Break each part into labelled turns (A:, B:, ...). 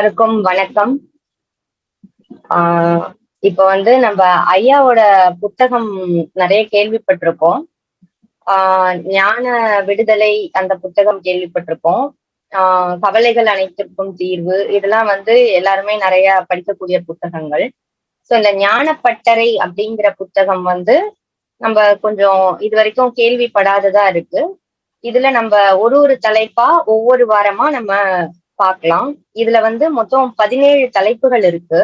A: எல்லாருக்கும் வணக்கம். ஆஹ் இப்ப வந்து நம்ம ஐயாவோட புத்தகம் நிறைய கேள்விப்பட்டிருக்கோம். ஆஹ் ஞான விடுதலை அந்த புத்தகம் கேள்விப்பட்டிருக்கோம். ஆஹ் கவலைகள் அனைத்திற்கும் தீர்வு. இதெல்லாம் வந்து எல்லாருமே நிறைய படிக்கக்கூடிய புத்தகங்கள். சோ இந்த ஞானப்பட்டறை அப்படிங்கிற புத்தகம் வந்து நம்ம கொஞ்சம் இது வரைக்கும் கேள்விப்படாததா இருக்கு. இதுல நம்ம ஒரு ஒரு தலைப்பா ஒவ்வொரு வாரமா நம்ம பார்க்கலாம். இதுல வந்து மொத்தம் பதினேழு தலைப்புகள் இருக்கு.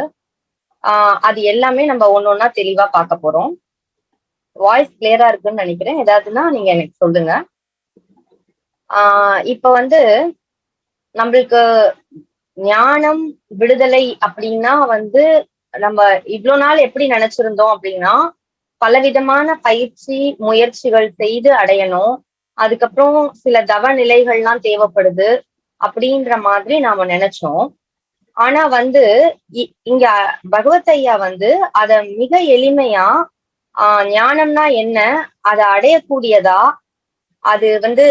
A: ஆஹ் அது எல்லாமே நம்ம ஒன்னொன்னா தெளிவா பார்க்க போறோம். வாய்ஸ் கிளியரா இருக்குன்னு நினைக்கிறேன். ஏதாவதுன்னா நீங்க எனக்கு சொல்லுங்க. ஆஹ் இப்ப வந்து நம்மளுக்கு ஞானம் விடுதலை அப்படின்னா வந்து நம்ம இவ்வளவு நாள் எப்படி நினைச்சிருந்தோம் அப்படின்னா பலவிதமான பயிற்சி முயற்சிகள் செய்து அடையணும். அதுக்கப்புறம் சில தவ நிலைகள்லாம் தேவைப்படுது. அப்படின்ற மாதிரி நாம நினைச்சோம். ஆனா வந்து இங்க பகவத் ஐயா வந்து அத மிக எளிமையா ஆஹ் ஞானம்னா என்ன அதை அடையக்கூடியதா அது வந்து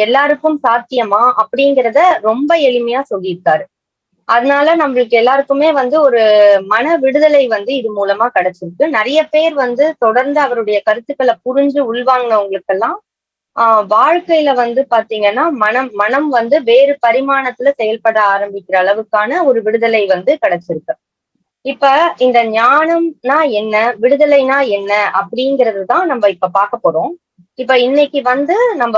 A: எல்லாருக்கும் சாத்தியமா அப்படிங்கிறத ரொம்ப எளிமையா சொல்லியிருக்காரு. அதனால நம்மளுக்கு எல்லாருக்குமே வந்து ஒரு மன விடுதலை வந்து இது மூலமா கிடைச்சிருக்கு. நிறைய பேர் வந்து தொடர்ந்து அவருடைய கருத்துக்களை புரிஞ்சு உள்வாங்கினவங்களுக்கெல்லாம் ஆஹ் வாழ்க்கையில வந்து பாத்தீங்கன்னா மனம் மனம் வந்து வேறு பரிமாணத்துல செயல்பட ஆரம்பிக்கிற அளவுக்கான ஒரு விடுதலை வந்து கிடைச்சிருக்கு. இப்ப இந்த ஞானம்னா என்ன விடுதலைனா என்ன அப்படிங்கிறது தான் நம்ம இப்ப பார்க்க போறோம். இப்ப இன்னைக்கு வந்து நம்ம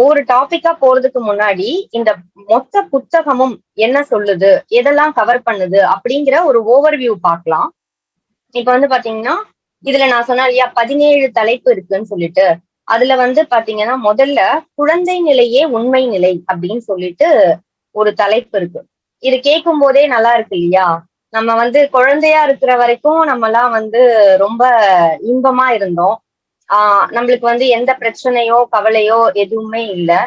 A: ஒரு டாபிக்கா போறதுக்கு முன்னாடி இந்த மொத்த புத்தகமும் என்ன சொல்லுது எதெல்லாம் கவர் பண்ணுது அப்படிங்கிற ஒரு ஓவர்வியூ பார்க்கலாம். இப்ப வந்து பாத்தீங்கன்னா இதுல நான் சொன்னேன் இல்லையா பதினேழு தலைப்பு இருக்குன்னு சொல்லிட்டு அதுல வந்து பாத்தீங்கன்னா முதல்ல குழந்தை நிலையே உண்மை நிலை அப்படின்னு சொல்லிட்டு ஒரு தலைப்பு இருக்கு. இது கேட்கும் போதே நல்லா இருக்கு இல்லையா? நம்ம வந்து குழந்தையா இருக்கிற வரைக்கும் நம்ம எல்லாம் வந்து ரொம்ப இன்பமா இருந்தோம். ஆஹ் நம்மளுக்கு வந்து எந்த பிரச்சனையோ கவலையோ எதுவுமே இல்லை.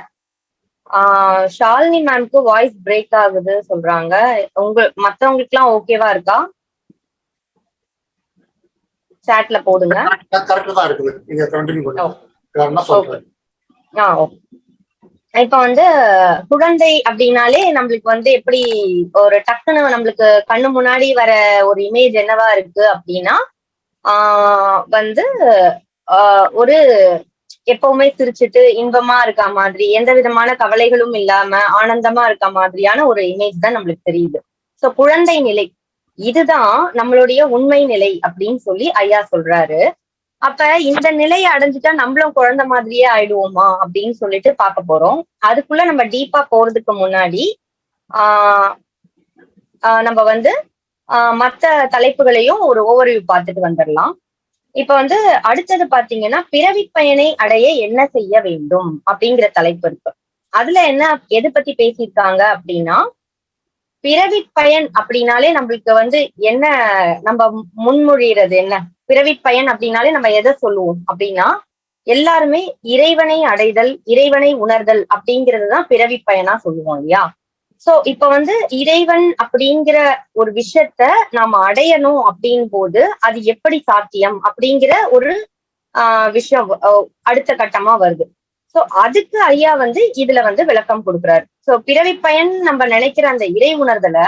A: ஆஹ் ஷாலினி மேம்க்கு வாய்ஸ் பிரேக் ஆகுது சொல்றாங்க. உங்க மத்தவங்களுக்கு எல்லாம் ஓகேவா இருக்கா? சாட்ல போடுங்க. இப்ப வந்து குழந்தை அப்படின்னாலே நம்மளுக்கு வந்து எப்படி ஒரு டக்குன்னு நம்மளுக்கு கண்ணு முன்னாடி வர ஒரு இமேஜ் என்னவா இருக்கு அப்படின்னா ஆஹ் வந்து ஆஹ் ஒரு எப்பவுமே சிரிச்சுட்டு இன்பமா இருக்க மாதிரி எந்த விதமான கவலைகளும் இல்லாம ஆனந்தமா இருக்க மாதிரியான ஒரு இமேஜ் தான் நம்மளுக்கு தெரியுது. சோ குழந்தை நிலை இதுதான் நம்மளுடைய உண்மை நிலை அப்படின்னு சொல்லி ஐயா சொல்றாரு. அப்ப இந்த நிலையை அடைஞ்சிட்டா நம்மளும் குழந்தை மாதிரியே ஆயிடுவோமா அப்படின்னு சொல்லிட்டு பார்க்க போறோம். அதுக்குள்ள நம்ம டீப்பா போறதுக்கு முன்னாடி ஆஹ் நம்ம வந்து ஆஹ் தலைப்புகளையும் ஒரு ஓவர்வியூ பார்த்துட்டு வந்துடலாம். இப்ப வந்து அடுத்தது பாத்தீங்கன்னா பிறவி பயனை அடைய என்ன செய்ய வேண்டும் அப்படிங்கிற தலைப்பு இருக்கு. அதுல என்ன எது பத்தி பேசியிருக்காங்க அப்படின்னா பிறவி பயன் அப்படின்னாலே நம்மளுக்கு வந்து என்ன நம்ம முன்மொழிகிறது என்ன? பிறவி பயன் அப்படின்னாலே நம்ம எதை சொல்லுவோம்? அப்படின்னா எல்லாருமே இறைவனை அடைதல் இறைவனை உணர்தல் அப்படிங்கிறது தான் பிறவி பயனா சொல்லுவோம் இல்லையா? சோ இப்ப வந்து இறைவன் அப்படிங்கிற ஒரு விஷயத்த நாம அடையணும் அப்படின் போது அது எப்படி சாத்தியம் அப்படிங்கிற ஒரு ஆஹ் விஷயம் அடுத்த கட்டமா வருது. சோ அதுக்கு ஐயா வந்து இதுல வந்து விளக்கம் கொடுக்குறாரு. சோ பிறவி பயன் நம்ம நினைக்கிற அந்த இறை உணர்தலை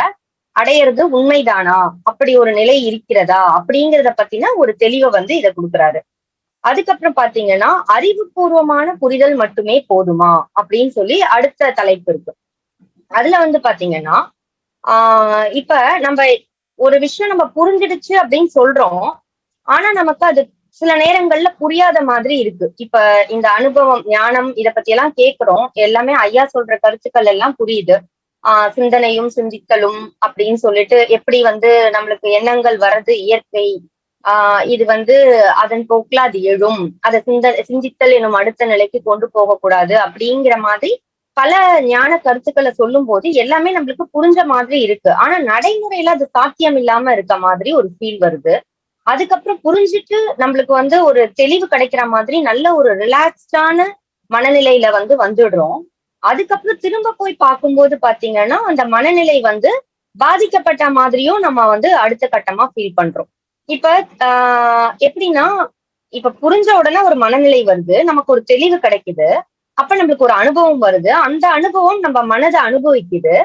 A: அடையிறது உண்மைதானா? அப்படி ஒரு நிலை இருக்கிறதா? அப்படிங்கிறத பத்தின ஒரு தெளிவை வந்து இதை கொடுக்குறாரு. அதுக்கப்புறம் பாத்தீங்கன்னா அறிவுபூர்வமான புரிதல் மட்டுமே போதுமா? அப்படின்னு சொல்லி அடுத்த தலைப்பு இருக்கு. அதுல வந்து பாத்தீங்கன்னா ஆஹ் இப்ப நம்ம ஒரு விஷயம் நம்ம புரிஞ்சிடுச்சு அப்படின்னு சொல்றோம். ஆனா நமக்கு அது சில நேரங்கள்ல புரியாத மாதிரி இருக்கு. இப்ப இந்த அனுபவம் ஞானம் இத பத்தி எல்லாம் கேக்குறோம். எல்லாமே ஐயா சொல்ற கருத்துக்கள் எல்லாம் புரியுது. ஆஹ் சிந்தனையும் சிந்தித்தலும் அப்படின்னு சொல்லிட்டு எப்படி வந்து நம்மளுக்கு எண்ணங்கள் வர்றது இயற்கை ஆஹ் இது வந்து அதன் போக்குல அது எழும். அதை சிந்த சிந்தித்தல் எனும் அடுத்த நிலைக்கு கொண்டு போகக்கூடாது அப்படிங்கிற மாதிரி பல ஞான கருத்துக்களை சொல்லும் போது எல்லாமே நம்மளுக்கு புரிஞ்ச மாதிரி இருக்கு. ஆனா நடைமுறையில அது சாத்தியம் இல்லாம இருக்க மாதிரி ஒரு ஃபீல் வருது. அதுக்கப்புறம் புரிஞ்சுட்டு நம்மளுக்கு வந்து ஒரு தெளிவு கிடைக்கிற மாதிரி நல்ல ஒரு ரிலாக்ஸ்டான மனநிலையில வந்து வந்துடுறோம். அதுக்கப்புறம் திரும்ப போய் பார்க்கும்போது பாத்தீங்கன்னா அந்த மனநிலை வந்து பாதிக்கப்பட்ட மாதிரியும் நம்ம வந்து அடுத்த கட்டமா ஃபீல் பண்றோம். இப்ப ஆஹ் எப்படின்னா இப்ப புரிஞ்ச உடனே ஒரு மனநிலை வருது நமக்கு ஒரு தெளிவு கிடைக்குது. அப்ப நம்மளுக்கு ஒரு அனுபவம் வருது. அந்த அனுபவம் நம்ம மனதை அனுபவிக்குது.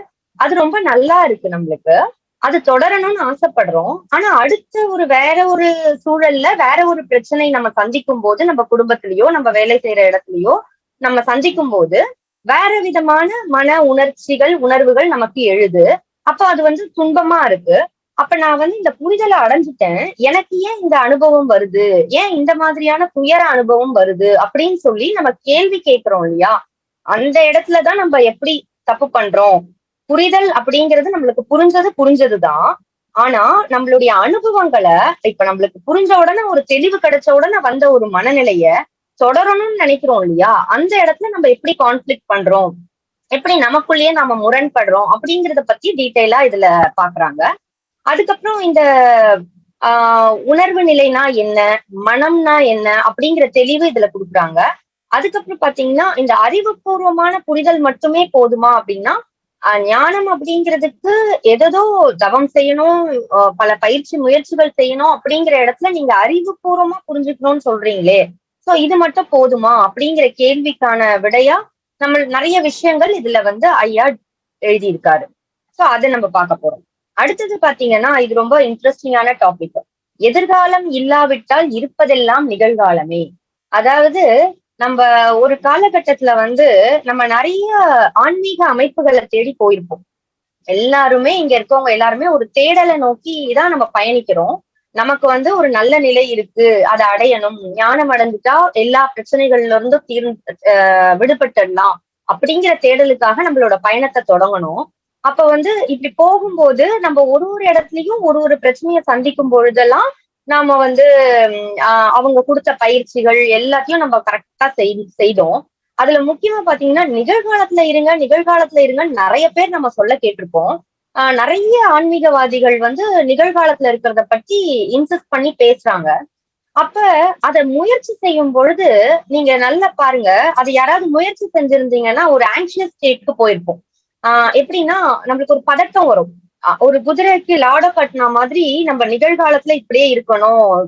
A: அது ரொம்ப நல்லா இருக்கு நம்மளுக்கு. அது தொடரணும்னு ஆசைப்படுறோம். ஆனா அடுத்த ஒரு வேற ஒரு சூழல்ல வேற ஒரு பிரச்சனை நம்ம சந்திக்கும் போது நம்ம குடும்பத்திலயோ நம்ம வேலை செய்யற இடத்துலயோ நம்ம சந்திக்கும் போது வேற விதமான மன உணர்ச்சிகள் உணர்வுகள் நமக்கு எழுது. அப்ப அது வந்து துன்பமா இருக்கு. அப்ப நான் வந்து இந்த புரிதலை அடைஞ்சிட்டேன். எனக்கு ஏன் இந்த அனுபவம் வருது? ஏன் இந்த மாதிரியான துயர அனுபவம் வருது? அப்படின்னு சொல்லி நம்ம கேள்வி கேட்கிறோம் இல்லையா? அந்த இடத்துலதான் நம்ம எப்படி தப்பு பண்றோம்? புரிதல் அப்படிங்கிறது நம்மளுக்கு புரிஞ்சது புரிஞ்சதுதான். ஆனா நம்மளுடைய அனுபவங்களை இப்ப நம்மளுக்கு புரிஞ்ச உடனே ஒரு தெளிவு கிடைச்ச உடனே வந்த ஒரு மனநிலைய தொடரணும்னு நினைக்கிறோம் இல்லையா? அந்த இடத்துல நம்ம எப்படி கான்ஃபிளிக் பண்றோம்? எப்படி நமக்குள்ளேயே நாம முரண்படுறோம்? அப்படிங்கறத பத்தி டீட்டெயிலா இதுல பாக்குறாங்க. அதுக்கப்புறம் இந்த ஆஹ் உணர்வு நிலைனா என்ன? மனம்னா என்ன? அப்படிங்கிற தெளிவு இதுல கொடுக்குறாங்க. அதுக்கப்புறம் பாத்தீங்கன்னா இந்த அறிவுபூர்வமான புரிதல் மட்டுமே போதுமா அப்படின்னா ஞானம் அப்படிங்கிறதுக்கு எதோ தவம் செய்யணும் பல பயிற்சி முயற்சிகள் செய்யணும் அப்படிங்கிற இடத்துல நீங்க அறிவுபூர்வமா புரிஞ்சுக்கணும்னு சொல்றீங்களே சோ இது மட்டும் போதுமா? அப்படிங்கிற கேள்விக்கான விடையா? நம்ம நிறைய விஷயங்கள் இதுல வந்து ஐயா எழுதியிருக்காரு. சோ அதை நம்ம பார்க்க போறோம். அடுத்தது பாத்தீங்கன்னா இது ரொம்ப இன்ட்ரெஸ்டிங்கான டாபிக் எதிர்காலம் இல்லாவிட்டால் இருப்பதெல்லாம் நிகழ்காலமே. அதாவது நம்ம ஒரு காலகட்டத்துல வந்து நம்ம நிறைய ஆன்மீக அமைப்புகளை தேடி போயிருப்போம். எல்லாருமே இங்க இருக்கவங்க எல்லாருமே ஒரு தேடலை நோக்கி தான் நம்ம பயணிக்கிறோம். நமக்கு வந்து ஒரு நல்ல நிலை இருக்கு அதை அடையணும். ஞானம் அடைஞ்சிட்டா எல்லா பிரச்சனைகள்ல இருந்தும் தீர் விடுபட்டுடலாம். அப்படிங்கிற தேடலுக்காக நம்மளோட பயணத்தை தொடங்கணும். அப்ப வந்து இப்படி போகும்போது நம்ம ஒரு ஒரு இடத்துலயும் ஒரு ஒரு பிரச்சனையை சந்திக்கும் பொழுதெல்லாம் நாம வந்து அவங்க கொடுத்த பயிற்சிகள் எல்லாத்தையும் நம்ம கரெக்டா செய்தோம். அதுல முக்கியமா பாத்தீங்கன்னா நிகழ்காலத்துல இருங்க நிகழ்காலத்துல இருங்க நிறைய பேர் நம்ம சொல்ல கேட்டிருப்போம். நிறைய ஆன்மீகவாதிகள் வந்து நிகழ்காலத்துல இருக்கிறத பத்தி இன்சிஸ்ட் பண்ணி பேசுறாங்க. அப்ப அத முயற்சி செய்யும் பொழுது நீங்க நல்லா பாருங்க அதை யாராவது முயற்சி செஞ்சிருந்தீங்கன்னா ஒரு ஆங்ஷியஸ் ஸ்டேட்க்கு போயிருப்போம். ஆஹ் எப்படின்னா நம்மளுக்கு ஒரு பதட்டம் வரும். ஒரு குதிரைக்கு லாட கட்டின மாதிரி நம்ம நிகழ்காலத்துல இப்படியே இருக்கணும்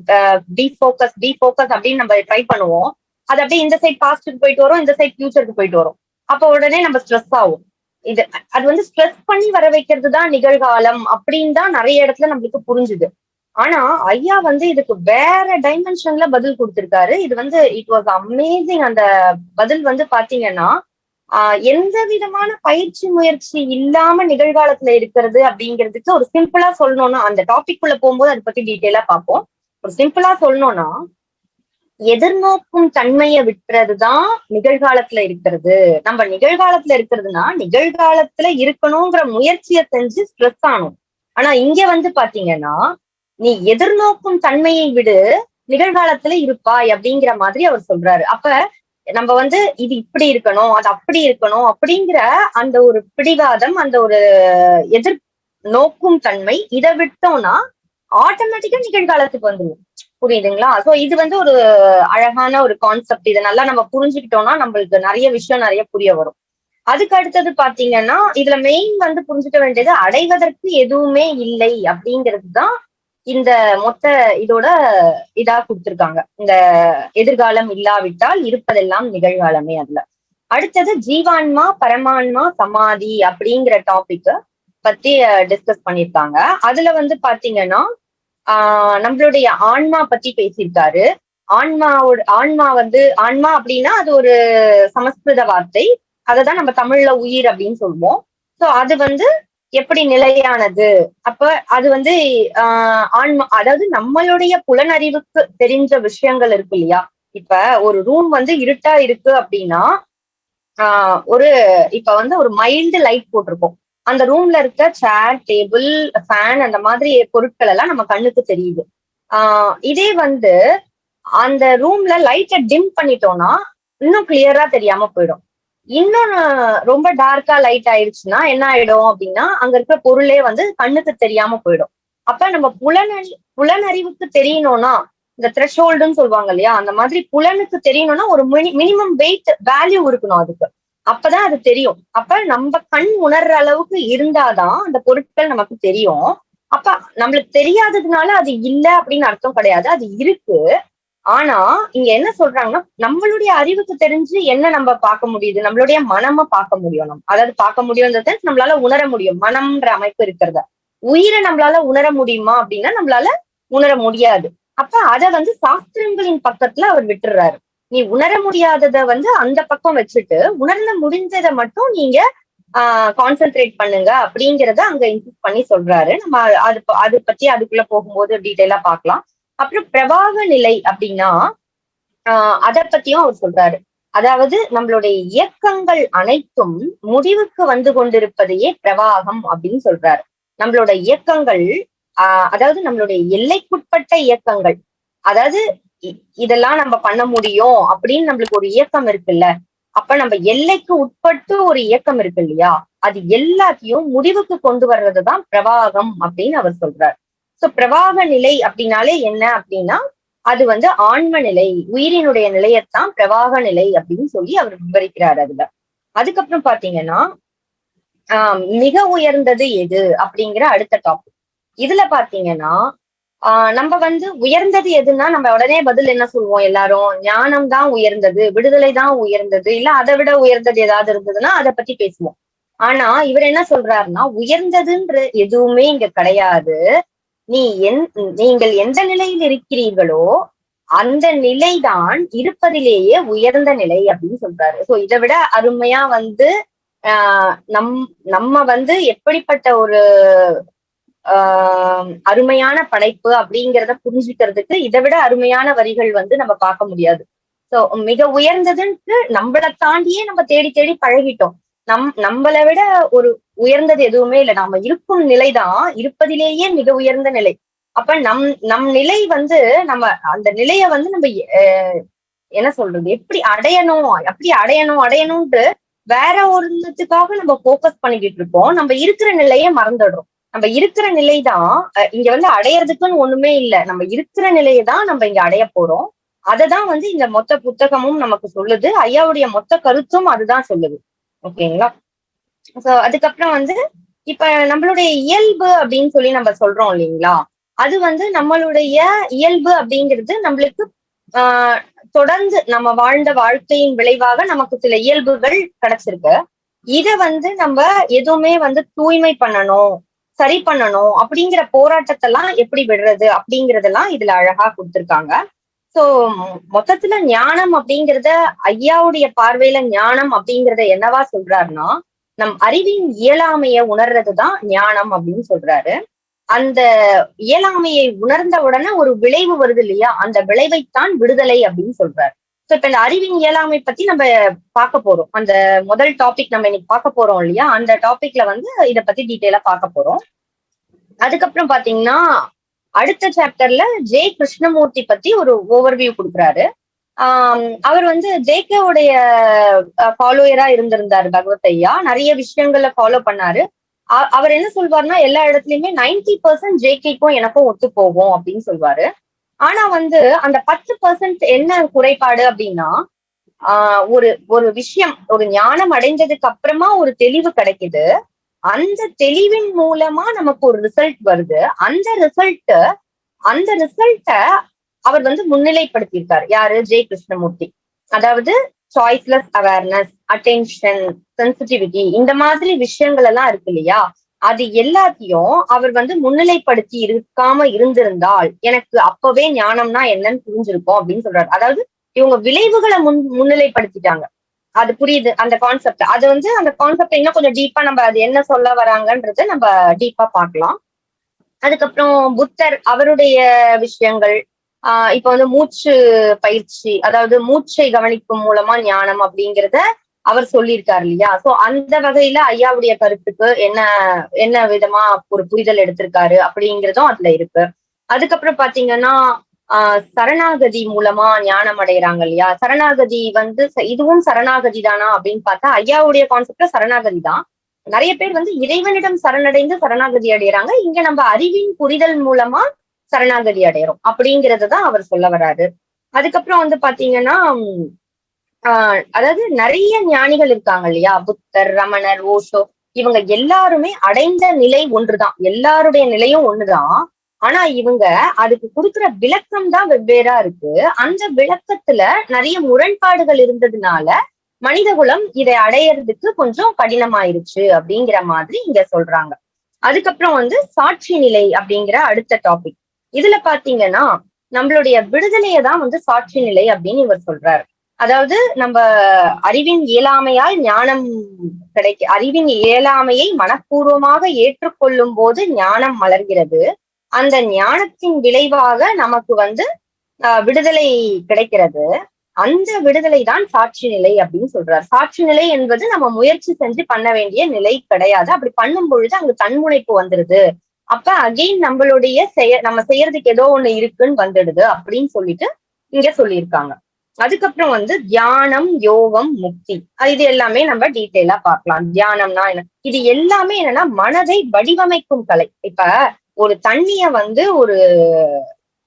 A: டி ஃபோக்கஸ் ஃபோக்கஸ் அப்படின்னு நம்ம ட்ரை பண்ணுவோம். அது அப்படியே இந்த சைட் பாஸ்டுக்கு போயிட்டு வரும் இந்த சைட் ஃபியூச்சருக்கு போயிட்டு வரும். அப்ப உடனே நம்ம ஸ்ட்ரெஸ் ஆகும். இது அது வந்து ஸ்ட்ரெஸ் பண்ணி வர வைக்கிறது தான் நிகழ்காலம் அப்படின்னு தான் நிறைய இடத்துல நம்மளுக்கு புரிஞ்சுது. ஆனா ஐயா வந்து இதுக்கு வேற டைமென்ஷன்ல பதில் கொடுத்திருக்காரு. இது வந்து இட் வாஸ் அமேசிங் அந்த பதில் வந்து பாத்தீங்கன்னா ஆஹ் எந்த விதமான பயிற்சி முயற்சி இல்லாம நிகழ்காலத்துல இருக்கிறது அப்படிங்கிறதுக்கு ஒரு சிம்பிளா சொல்லணும்னா அந்த டாபிக் குள்ள போகும்போது அதை பத்தி டீட்டெயிலா பார்ப்போம். ஒரு சிம்பிளா சொல்லணும்னா எதிர்நோக்கும் தன்மையை விட்டுறதுதான் நிகழ்காலத்துல இருக்கிறது. நம்ம நிகழ்காலத்துல இருக்கிறதுனா நிகழ்காலத்துல இருக்கணுங்கிற முயற்சியை செஞ்சு ஸ்ட்ரெஸ் ஆனும் ஆனா இங்க வந்து பாத்தீங்கன்னா நீ எதிர்நோக்கும் தன்மையை விடு நிகழ்காலத்துல இருப்பாய் அப்படிங்கிற மாதிரி அவர் சொல்றாரு. அப்ப நம்ம வந்து இது இப்படி இருக்கணும் அது அப்படி இருக்கணும் அப்படிங்கிற அந்த ஒரு பிடிவாதம் அந்த ஒரு எதிர் நோக்கும் தன்மை இதை விட்டோம்னா ஆட்டோமேட்டிக்கா நிகழ்காலத்துக்கு வந்துடும் புரியுதுங்களா? சோ இது வந்து ஒரு அழகான ஒரு கான்செப்ட் இதை நல்லா நம்ம புரிஞ்சுக்கிட்டோம்னா நம்மளுக்கு நிறைய விஷயம் நிறைய புரிய வரும். அதுக்கு அடுத்தது பாத்தீங்கன்னா இதுல மெயின் வந்து புரிஞ்சுக்க வேண்டியது அடைவதற்கு எதுவுமே இல்லை அப்படிங்கிறது தான் இந்த மொத்த இதோட இதா கொடுத்திருக்காங்க. இந்த எதிர்காலம் இல்லாவிட்டால் இருப்பதெல்லாம் நிகழ்காலமே அதுல. அடுத்தது ஜீவான்மா பரமான்மா சமாதி அப்படிங்கிற டாபிக் பத்தி டிஸ்கஸ் பண்ணியிருக்காங்க. அதுல வந்து பாத்தீங்கன்னா ஆஹ் நம்மளுடைய ஆன்மா பத்தி பேசியிருக்காரு. ஆன்மாவோட ஆன்மா வந்து ஆன்மா அப்படின்னா அது ஒரு சமஸ்கிருத வார்த்தை. அததான் நம்ம தமிழ்ல உயிர் அப்படின்னு சொல்லுவோம். சோ அது வந்து எப்படி நிலையானது? அப்ப அது வந்து ஆஹ் ஆன்மா அதாவது நம்மளுடைய புலனறிவுக்கு தெரிஞ்ச விஷயங்கள் இருக்கு இல்லையா? இப்ப ஒரு ரூம் வந்து இருட்டா இருக்கு அப்படின்னா ஆஹ் ஒரு இப்ப வந்து ஒரு மைல்டு லைட் போட்டிருக்கோம். அந்த ரூம்ல இருக்க சேர் டேபிள் ஃபேன் அந்த மாதிரி பொருட்கள் எல்லாம் நம்ம கண்ணுக்கு தெரியுது. ஆஹ் இதே வந்து அந்த ரூம்ல லைட்டை டிம் பண்ணிட்டோம்னா இன்னும் கிளியரா தெரியாம போயிடும். இன்னும் ரொம்ப டார்க்கா லைட் ஆயிடுச்சுன்னா என்ன ஆயிடும் அப்படின்னா அங்க இருக்கிற பொருளே வந்து கண்ணுக்கு தெரியாம போயிடும். அப்ப நம்ம புலனறி புலனறிவுக்கு தெரியணும்னா இந்த த்ரெஷோல்டுன்னு சொல்லுவாங்க இல்லையா அந்த மாதிரி புலனுக்கு தெரியணும்னா ஒரு மினி மினிமம் வெயிட் வேல்யூ இருக்கணும் அதுக்கு. அப்பதான் அது தெரியும். அப்ப நம்ம கண் உணர்ற அளவுக்கு இருந்தாதான் அந்த பொருட்கள் நமக்கு தெரியும். அப்ப நம்மளுக்கு தெரியாததுனால அது இல்ல அப்படின்னு அர்த்தம் கிடையாது. அது இருக்கு. ஆனா இங்க என்ன சொல்றாங்கன்னா நம்மளுடைய அறிவுக்கு தெரிஞ்சு என்ன நம்ம பார்க்க முடியுது? நம்மளுடைய மனம பார்க்க முடியும் நம்ம. அதாவது பார்க்க முடியும்ன்றது நம்மளால உணர முடியும். மனம்ன்ற அமைப்பு இருக்கிறத. உயிரை நம்மளால உணர முடியுமா அப்படின்னா நம்மளால உணர முடியாது. அப்ப அத வந்து சாஸ்திரங்களின் பக்கத்துல அவர் விட்டுறாரு. நீ உணர முடியாதத வந்து அந்த பக்கம் வச்சுட்டு உணர்ந்து முடிஞ்சதை மட்டும் நீங்க ஆஹ் கான்சென்ட்ரேட் பண்ணுங்க அப்படிங்கறத அங்க இன்சிஸ்ட் பண்ணி சொல்றாரு. நம்ம அது அது பத்தி அதுக்குள்ள போகும்போது டீட்டெயிலா பார்க்கலாம் அப்புறம் பிரவாக நிலை அப்படின்னா ஆஹ் அதை பத்தியும் அவர் சொல்றாரு. அதாவது நம்மளுடைய இயக்கங்கள் அனைத்தும் முடிவுக்கு வந்து கொண்டிருப்பதையே பிரவாகம் அப்படின்னு சொல்றாரு. நம்மளோட இயக்கங்கள் ஆஹ் அதாவது நம்மளுடைய எல்லைக்குட்பட்ட இயக்கங்கள் அதாவது இதெல்லாம் நம்ம பண்ண முடியும் அப்படின்னு நம்மளுக்கு ஒரு இயக்கம் இருக்குல்ல. அப்ப நம்ம எல்லைக்கு உட்பட்டு ஒரு இயக்கம் இருக்கு இல்லையா? அது எல்லாத்தையும் முடிவுக்கு கொண்டு வர்றதுதான் பிரவாகம் அப்படின்னு அவர் சொல்றார். சோ பிரவாக நிலை அப்படின்னாலே என்ன அப்படின்னா அது வந்து ஆன்ம நிலை உயிரினுடைய நிலையத்தான் பிரவாக நிலை அப்படின்னு சொல்லி அவர் விவரிக்கிறார் அதுல. அதுக்கப்புறம் பாத்தீங்கன்னா ஆஹ் மிக உயர்ந்தது எது அப்படிங்கிற அடுத்த டாபிக் இதுல பாத்தீங்கன்னா ஆஹ் நம்ம வந்து உயர்ந்தது எதுன்னா நம்ம உடனே பதில் என்ன சொல்லுவோம் எல்லாரும்? ஞானம் தான் உயர்ந்தது விடுதலை தான் உயர்ந்தது இல்ல அதை விட உயர்ந்தது ஏதாவது இருந்ததுன்னா அதை பத்தி பேசுவோம். ஆனா இவர் என்ன சொல்றாருன்னா உயர்ந்ததுன்ற எதுவுமே இங்க கிடையாது. நீ என் நீங்கள் எந்த நிலையில் இருக்கிறீர்களோ அந்த நிலைதான் இருப்பதிலேயே உயர்ந்த நிலை அப்படின்னு சொல்றாரு. சோ இதை விட அருமையா வந்து ஆஹ் நம் நம்ம வந்து எப்படிப்பட்ட ஒரு ஆஹ் அருமையான படைப்பு அப்படிங்கிறத புரிஞ்சுக்கிறதுக்கு இதை விட அருமையான வரிகள் வந்து நம்ம பார்க்க முடியாது. சோ மிக உயர்ந்ததுன்ட்டு நம்மளை தாண்டியே நம்ம தேடி தேடி பழகிட்டோம். நம் நம்மளை விட ஒரு உயர்ந்தது எதுவுமே இல்லை. நம்ம இருக்கும் நிலைதான். இருப்பதிலேயே மிக உயர்ந்த நிலை. அப்ப நம் நம் நிலை வந்து நம்ம அந்த நிலைய வந்து நம்ம என்ன சொல்றது? எப்படி அடையணும்? எப்படி அடையணும்? அடையணும்ட்டு வேற ஒருத்துக்காக நம்ம போக்கஸ் பண்ணிக்கிட்டு இருக்கோம் நம்ம இருக்கிற நிலையை மறந்துடுறோம். நம்ம இருக்கிற நிலை தான் இங்க வந்து அடையறதுக்குன்னு ஒண்ணுமே இல்லை. நம்ம இருக்கிற நிலையை தான் நம்ம இங்க அடைய போறோம். அததான் வந்து இந்த மொத்த புத்தகமும் நமக்கு சொல்லுது. ஐயாவுடைய மொத்த கருத்தும் அதுதான் சொல்லுது. ஓகேங்களா? சோ அதுக்கப்புறம் வந்து இப்ப நம்மளுடைய இயல்பு அப்படின்னு சொல்லி நம்ம சொல்றோம் இல்லைங்களா? அது வந்து நம்மளுடைய இயல்பு அப்படிங்கிறது நம்மளுக்கு ஆஹ் தொடர்ந்து நம்ம வாழ்ந்த வாழ்க்கையின் விளைவாக நமக்கு சில இயல்புகள் கிடைச்சிருக்கு. இத வந்து நம்ம எதுவுமே வந்து தூய்மை பண்ணணும். சரி பண்ணணும் அப்படிங்கிற போராட்டத்தெல்லாம் எப்படி விடுறது அப்படிங்கறதெல்லாம் இதுல அழகா கொடுத்திருக்காங்க. சோ மொத்தத்துல ஞானம் அப்படிங்கிறத ஐயாவுடைய பார்வையில ஞானம் அப்படிங்கறத என்னவா சொல்றாருன்னா நம் அறிவின் இயலாமைய உணர்றதுதான் ஞானம் அப்படின்னு சொல்றாரு. அந்த இயலாமையை உணர்ந்த உடனே ஒரு விளைவு வருது இல்லையா? அந்த விளைவைத்தான் விடுதலை அப்படின்னு சொல்றாரு. இப்ப இந்த அறிவின் இயலாமை பத்தி நம்ம பார்க்க போறோம். அந்த முதல் டாபிக் நம்ம இன்னைக்கு பார்க்க போறோம் இல்லையா? அந்த டாபிக்ல வந்து இத பத்தி டீட்டெயிலா பார்க்க போறோம். அதுக்கப்புறம் பாத்தீங்கன்னா அடுத்த சாப்டர்ல ஜே கிருஷ்ணமூர்த்தி பத்தி ஒரு ஓவர்வியூ கொடுக்குறாரு. ஆஹ் அவர் வந்து ஜேகேவுடைய ஃபாலோயரா இருந்திருந்தாரு பகவத் ஐயா. நிறைய விஷயங்களை ஃபாலோ பண்ணாரு. அவர் என்ன சொல்வாருன்னா எல்லா இடத்துலயுமே நைன்டி பர்சன்ட் ஜேகேக்கும் எனக்கும் ஒத்து போகும் அப்படின்னு சொல்வாரு. ஆனா வந்து அந்த பத்து பர்சன்ட் என்ன குறைபாடு அப்படின்னா ஆஹ் ஒரு ஒரு விஷயம் ஒரு ஞானம் அடைஞ்சதுக்கு அப்புறமா ஒரு தெளிவு கிடைக்குது. அந்த தெளிவின் மூலமா நமக்கு ஒரு ரிசல்ட் வருது. அந்த ரிசல்ட் அந்த ரிசல்ட்ட அவர் வந்து முன்னிலைப்படுத்தியிருக்காரு. யாரு? ஜெய் கிருஷ்ணமூர்த்தி. அதாவது சாய்ஸ்லெஸ் அவேர்னஸ் அட்டென்ஷன் சென்சிட்டிவிட்டி இந்த மாதிரி விஷயங்கள் எல்லாம் இருக்கு இல்லையா? அது எல்லாத்தையும் அவர் வந்து முன்னிலைப்படுத்தி இருக்காம இருந்திருந்தால் எனக்கு அப்பவே ஞானம்னா என்னன்னு புரிஞ்சிருக்கும் அப்படின்னு சொல்றாரு. அதாவது இவங்க விளைவுகளை முன் முன்னிலைப்படுத்திட்டாங்க. அது புரியுது அந்த கான்செப்ட் அது வந்து அந்த கான்செப்ட் இன்னும் கொஞ்சம் டீப்பா நம்ம அது என்ன சொல்ல வராங்கன்றத நம்ம டீப்பா பார்க்கலாம். அதுக்கப்புறம் புத்தர் அவருடைய விஷயங்கள் ஆஹ் இப்ப வந்து மூச்சு பயிற்சி அதாவது மூச்சை கவனிக்கும் மூலமா ஞானம் அப்படிங்கிறத அவர் சொல்லியிருக்காரு இல்லையா? சோ அந்த வகையில ஐயாவுடைய கருத்துக்கு என்ன என்ன விதமா ஒரு புரிதல் எடுத்திருக்காரு அப்படிங்கிறதும் அதுல இருக்கு. அதுக்கப்புறம் பாத்தீங்கன்னா ஆஹ் சரணாகதி மூலமா ஞானம் அடைகிறாங்க இல்லையா? சரணாகதி வந்து இதுவும் சரணாகதி தானா அப்படின்னு பார்த்தா ஐயாவுடைய கான்செப்ட்ல சரணாகதி தான். நிறைய பேர் வந்து இறைவனிடம் சரணடைந்து சரணாகதி அடைகிறாங்க இங்க நம்ம அறிவின் புரிதல் மூலமா சரணாகதி அடையிறோம் அப்படிங்கறத தான் அவர் சொல்ல வராரு. அதுக்கப்புறம் வந்து பாத்தீங்கன்னா ஆஹ் அதாவது நிறைய ஞானிகள் இருக்காங்க இல்லையா? புத்தர் ரமணர் ஓஷோ இவங்க எல்லாருமே அடைந்த நிலை ஒன்றுதான். எல்லாருடைய நிலையும் ஒண்ணுதான். ஆனா இவங்க அதுக்கு கொடுக்குற விளக்கம் தான் வெவ்வேறா இருக்கு. அந்த விளக்கத்துல நிறைய முரண்பாடுகள் இருந்ததுனால மனிதகுலம் இதை அடையறதுக்கு கொஞ்சம் கடினமாயிருச்சு அப்படிங்கிற மாதிரி இங்க சொல்றாங்க. அதுக்கப்புறம் வந்து சாட்சி நிலை அப்படிங்கிற அடுத்த டாபிக் இதுல பாத்தீங்கன்னா நம்மளுடைய விடுதலையை தான் வந்து சாட்சி நிலை அப்படின்னு இவர் சொல்றாரு. அதாவது நம்ம அறிவின் இயலாமையால் ஞானம் கிடைக்க அறிவின் இயலாமையை மனப்பூர்வமாக ஏற்றுக்கொள்ளும் போது ஞானம் மலர்கிறது. அந்த ஞானத்தின் விளைவாக நமக்கு வந்து ஆஹ் விடுதலை கிடைக்கிறது. அந்த விடுதலை தான் சாட்சி நிலை அப்படின்னு சொல்றார். சாட்சி நிலை என்பது நம்ம முயற்சி செஞ்சு பண்ண வேண்டிய நிலை கிடையாது. அப்படி பண்ணும் பொழுது அங்க தன்முனைப்பு வந்துருது. அப்ப அகைன் நம்மளுடைய செய நம்ம செய்யறதுக்கு ஏதோ ஒண்ணு இருக்குன்னு வந்துடுது அப்படின்னு சொல்லிட்டு இங்க சொல்லியிருக்காங்க. அதுக்கப்புறம் வந்து தியானம் யோகம் முக்தி. இது எல்லாமே நம்ம டீட்டெயிலா பார்க்கலாம். தியானம்னா என்ன? இது எல்லாமே என்னன்னா மனதை வடிவமைக்கும் கலை. இப்ப ஒரு தண்ணிய வந்து ஒரு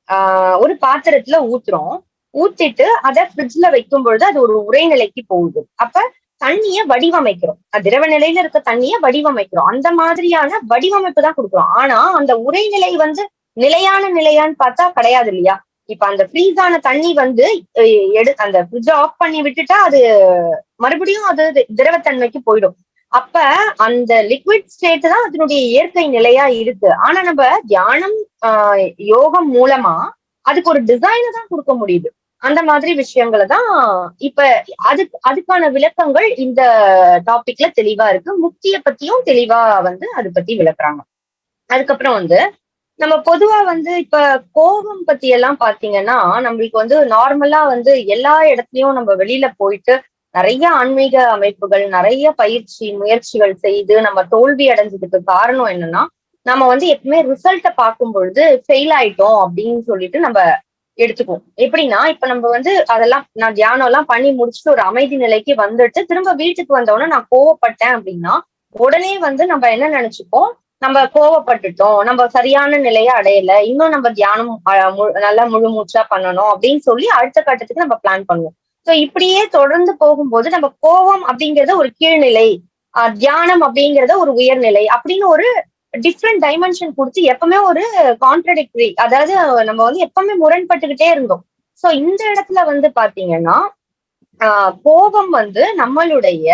A: ஆஹ் ஒரு பாத்திரத்துல ஊத்துறோம். ஊத்திட்டு அதை ஃப்ரிட்ஜ்ல வைக்கும் பொழுது அது ஒரு உரைநிலைக்கு போகுது. அப்ப தண்ணிய வடிவமைக்கிறோம். அது திரவ நிலையில இருக்க தண்ணிய வடிவமைக்கிறோம். அந்த மாதிரியான வடிவமைப்பு தான் கொடுக்குறோம். ஆனா அந்த உரைநிலை வந்து நிலையான நிலையான்னு பார்த்தா கிடையாது இல்லையா? இப்ப அந்த ஃப்ரீஸ் ஆன தண்ணி வந்து எடு அந்த ஃப்ரிட்ஜ் ஆஃப் பண்ணி விட்டுட்டா அது மறுபடியும் அது திரவத்தன்மைக்கு போயிடும். அப்ப அந்த லிக்விட் ஸ்டேட் தான் அதனுடைய இயற்கை நிலையா இருக்கு. ஆனா நம்ம தியானம் ஆஹ் யோகம் மூலமா அதுக்கு ஒரு டிசைனை தான் கொடுக்க முடியுது. அந்த மாதிரி விஷயங்களை தான் இப்ப அது அதுக்கான விளக்கங்கள் இந்த டாபிக்ல தெளிவா இருக்கு. முக்திய பத்தியும் தெளிவா வந்து அது பத்தி விளக்குறாங்க. அதுக்கப்புறம் வந்து நம்ம பொதுவா வந்து இப்ப கோபம் பத்தி எல்லாம் பாத்தீங்கன்னா நம்மளுக்கு வந்து நார்மலா வந்து எல்லா இடத்துலயும் நம்ம வெளியில போயிட்டு நிறைய ஆன்மீக அமைப்புகள் நிறைய பயிற்சி முயற்சிகள் செய்து நம்ம தோல்வி அடைஞ்சதுக்கு காரணம் என்னன்னா நம்ம வந்து எப்பவுமே ரிசல்ட்டை பார்க்கும் பொழுது ஃபெயில் ஆயிட்டோம் அப்படின்னு சொல்லிட்டு நம்ம எடுத்துக்குவோம். எப்படின்னா இப்ப நம்ம வந்து அதெல்லாம் நான் தியானம் எல்லாம் பண்ணி முடிச்சுட்டு ஒரு அமைதி நிலைக்கு வந்துட்டு திரும்ப வீட்டுக்கு வந்தோடனே நான் கோவப்பட்டேன் அப்படின்னா உடனே வந்து நம்ம என்ன நினைச்சுப்போம்? நம்ம கோவப்பட்டுட்டோம் நம்ம சரியான நிலையை அடையல இன்னும் நம்ம தியானம் நல்லா முழு மூச்சா பண்ணணும் அப்படின்னு சொல்லி அடுத்த கட்டத்துக்கு நம்ம பிளான் பண்ணுவோம். ஸோ இப்படியே தொடர்ந்து போகும்போது நம்ம கோவம் அப்படிங்கறத ஒரு கீழ்நிலை தியானம் அப்படிங்கறத ஒரு உயர்நிலை அப்படின்னு ஒரு டிஃப்ரெண்ட் டைமென்ஷன் கொடுத்து எப்பவுமே ஒரு கான்ட்ரடிக்டரி அதாவது நம்ம வந்து எப்பவுமே முரண்பட்டுக்கிட்டே இருந்தோம். ஸோ இந்த இடத்துல வந்து பாத்தீங்கன்னா கோபம் வந்து நம்மளுடைய